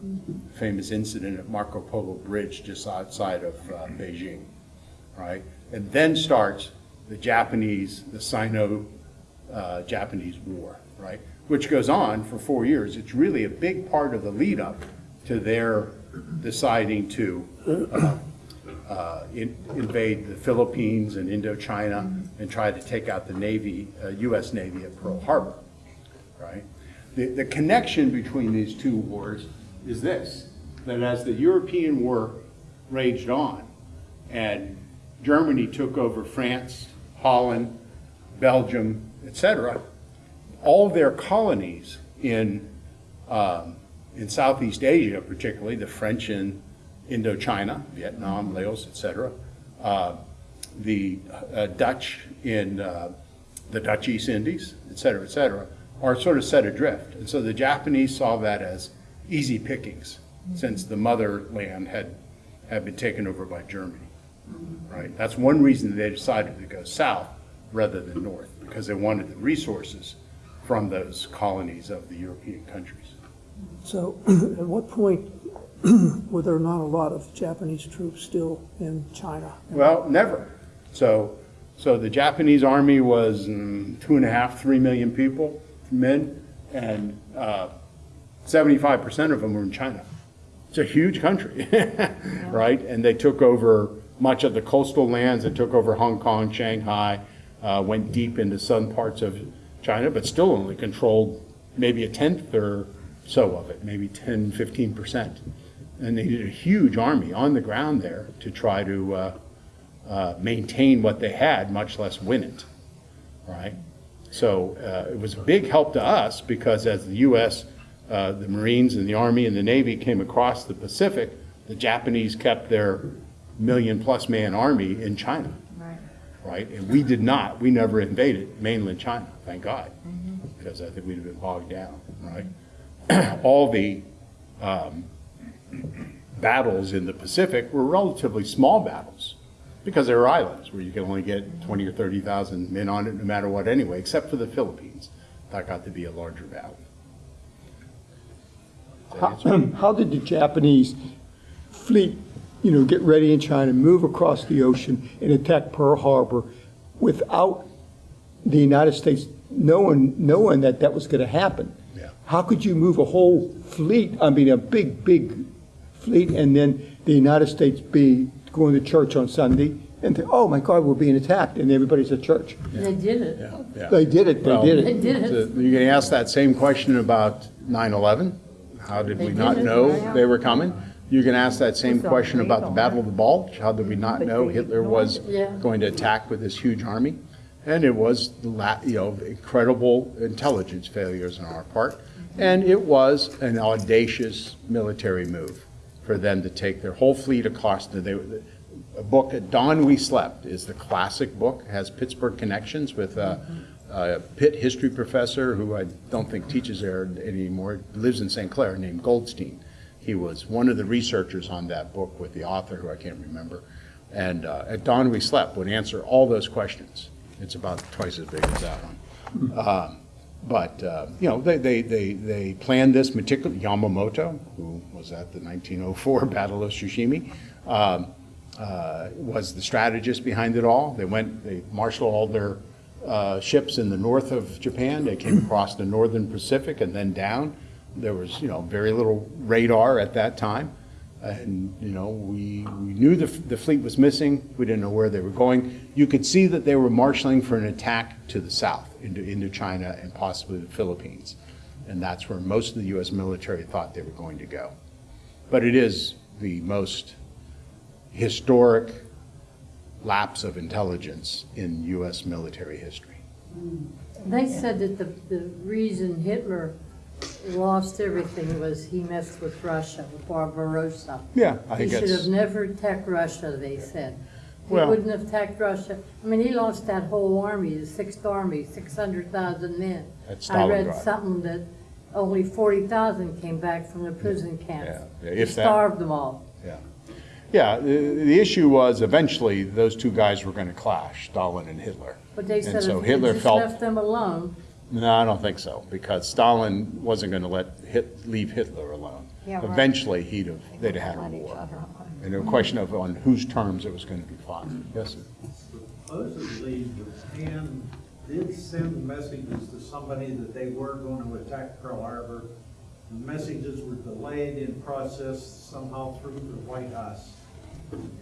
Famous incident at Marco Polo Bridge just outside of uh, Beijing, right? And then starts the Japanese, the Sino-Japanese War, right? Which goes on for four years. It's really a big part of the lead up to their deciding to uh, uh, in- invade the Philippines and Indochina and try to take out the Navy, uh, US Navy at Pearl Harbor, right? The, the connection between these two wars is this, that as the European war raged on and Germany took over France, Holland, Belgium, etc., all their colonies in, um, in Southeast Asia, particularly the French in Indochina, Vietnam, Laos, etc., uh, the uh, Dutch in uh, the Dutch East Indies, etc., cetera, et cetera, are sort of set adrift. And so the Japanese saw that as easy pickings, since the motherland had, had been taken over by Germany, right? That's one reason they decided to go south rather than north, because they wanted the resources from those colonies of the European countries. So at what point were there not a lot of Japanese troops still in China? Well, never. So, so the Japanese army was mm, two and a half, three million people, men, and uh, 75% of them were in China. It's a huge country, right? And they took over much of the coastal lands. They took over Hong Kong, Shanghai, uh, went deep into some parts of China, but still only controlled maybe a tenth or so of it, maybe 10, 15%. And they needed a huge army on the ground there to try to uh, uh, maintain what they had, much less win it, right? So uh, it was a big help to us because as the U.S., uh, the Marines and the Army and the Navy came across the Pacific, the Japanese kept their million-plus man army in China, Right. right? And we did not. We never invaded mainland China, thank God, because I think we'd have been bogged down, right? All the um, battles in the Pacific were relatively small battles because they were islands where you could only get 20 or 30,000 men on it no matter what anyway, except for the Philippines. That got to be a larger battle. Does that answer? How how did the Japanese fleet, you know, get ready in China, move across the ocean and attack Pearl Harbor without the United States knowing, knowing that that was going to happen? Yeah. How could you move a whole fleet, I mean, a big, big fleet, and then the United States be going to church on Sunday and think, oh my God, we're being attacked, and everybody's at church? They did it. Yeah, yeah. They did it, they Well, did They it. did it. So You can ask that same question about 9/11. How did we They not did it, know right. they were coming? You can ask that same It's question about the illegal. Battle of the Bulge. How did we not But know they Hitler was it. Yeah. going to attack with this huge army? And it was, the la- you know, incredible intelligence failures on our part. And it was an audacious military move for them to take their whole fleet across. the- They, a book, At Dawn We Slept, is the classic book, has Pittsburgh connections with a, a Pitt history professor who I don't think teaches there anymore, lives in St. Clair, named Goldstein. He was one of the researchers on that book with the author, who I can't remember. And uh, At Dawn We Slept would answer all those questions. It's about twice as big as that one. Um, But, uh, you know, they, they, they, they planned this meticulously. Yamamoto, who was at the 1904 Battle of Tsushima, um, uh, was the strategist behind it all. They went, they marshaled all their uh, ships in the north of Japan. They came across the northern Pacific and then down. There was, you know, very little radar at that time. And, you know, we, we knew the, the fleet was missing. We didn't know where they were going. You could see that they were marshaling for an attack to the south, into Indochina and possibly the Philippines. And that's where most of the U.S. military thought they were going to go. But it is the most historic lapse of intelligence in U.S. military history. They said that the, the reason Hitler lost everything was he messed with Russia, with Barbarossa. Yeah, I think He should have never attacked Russia, they said. He Well- wouldn't have attacked Russia. I mean, he lost that whole army, the Sixth Army, six hundred thousand men. At I read something that only forty thousand came back from the prison camps. Yeah, He if that. Starved them all. Yeah. Yeah, the, the issue was eventually those two guys were going to clash, Stalin and Hitler. But they And said so if Hitler just felt- left them alone, No, I don't think so, because Stalin wasn't going to let Hit, leave Hitler alone. Yeah, right. Eventually, he'd have, they'd have had a war. And a question of on whose terms it was going to be fought. Yes, sir? Supposedly, Japan did send messages to somebody that they were going to attack Pearl Harbor. The messages were delayed in process somehow through the White House.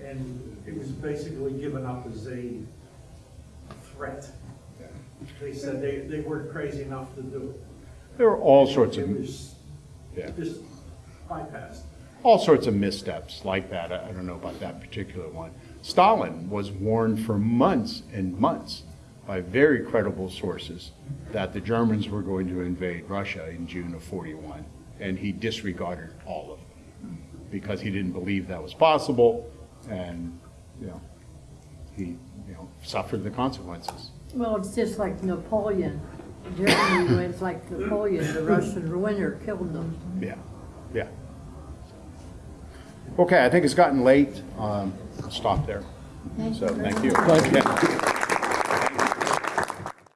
And it was basically given up as a threat. They said they, they weren't crazy enough to do it. There were all sorts of, was yeah, just bypassed. all sorts of missteps like that. I I don't know about that particular one. Stalin was warned for months and months by very credible sources that the Germans were going to invade Russia in June of 41, and he disregarded all of them because he didn't believe that was possible, and, you know, he, you know, suffered the consequences. Well, it's just like Napoleon. Germany went like Napoleon, the Russian winner killed them. Yeah, yeah. Okay, I think it's gotten late. Um, I'll stop there. So, thank you. Thank you. Yeah.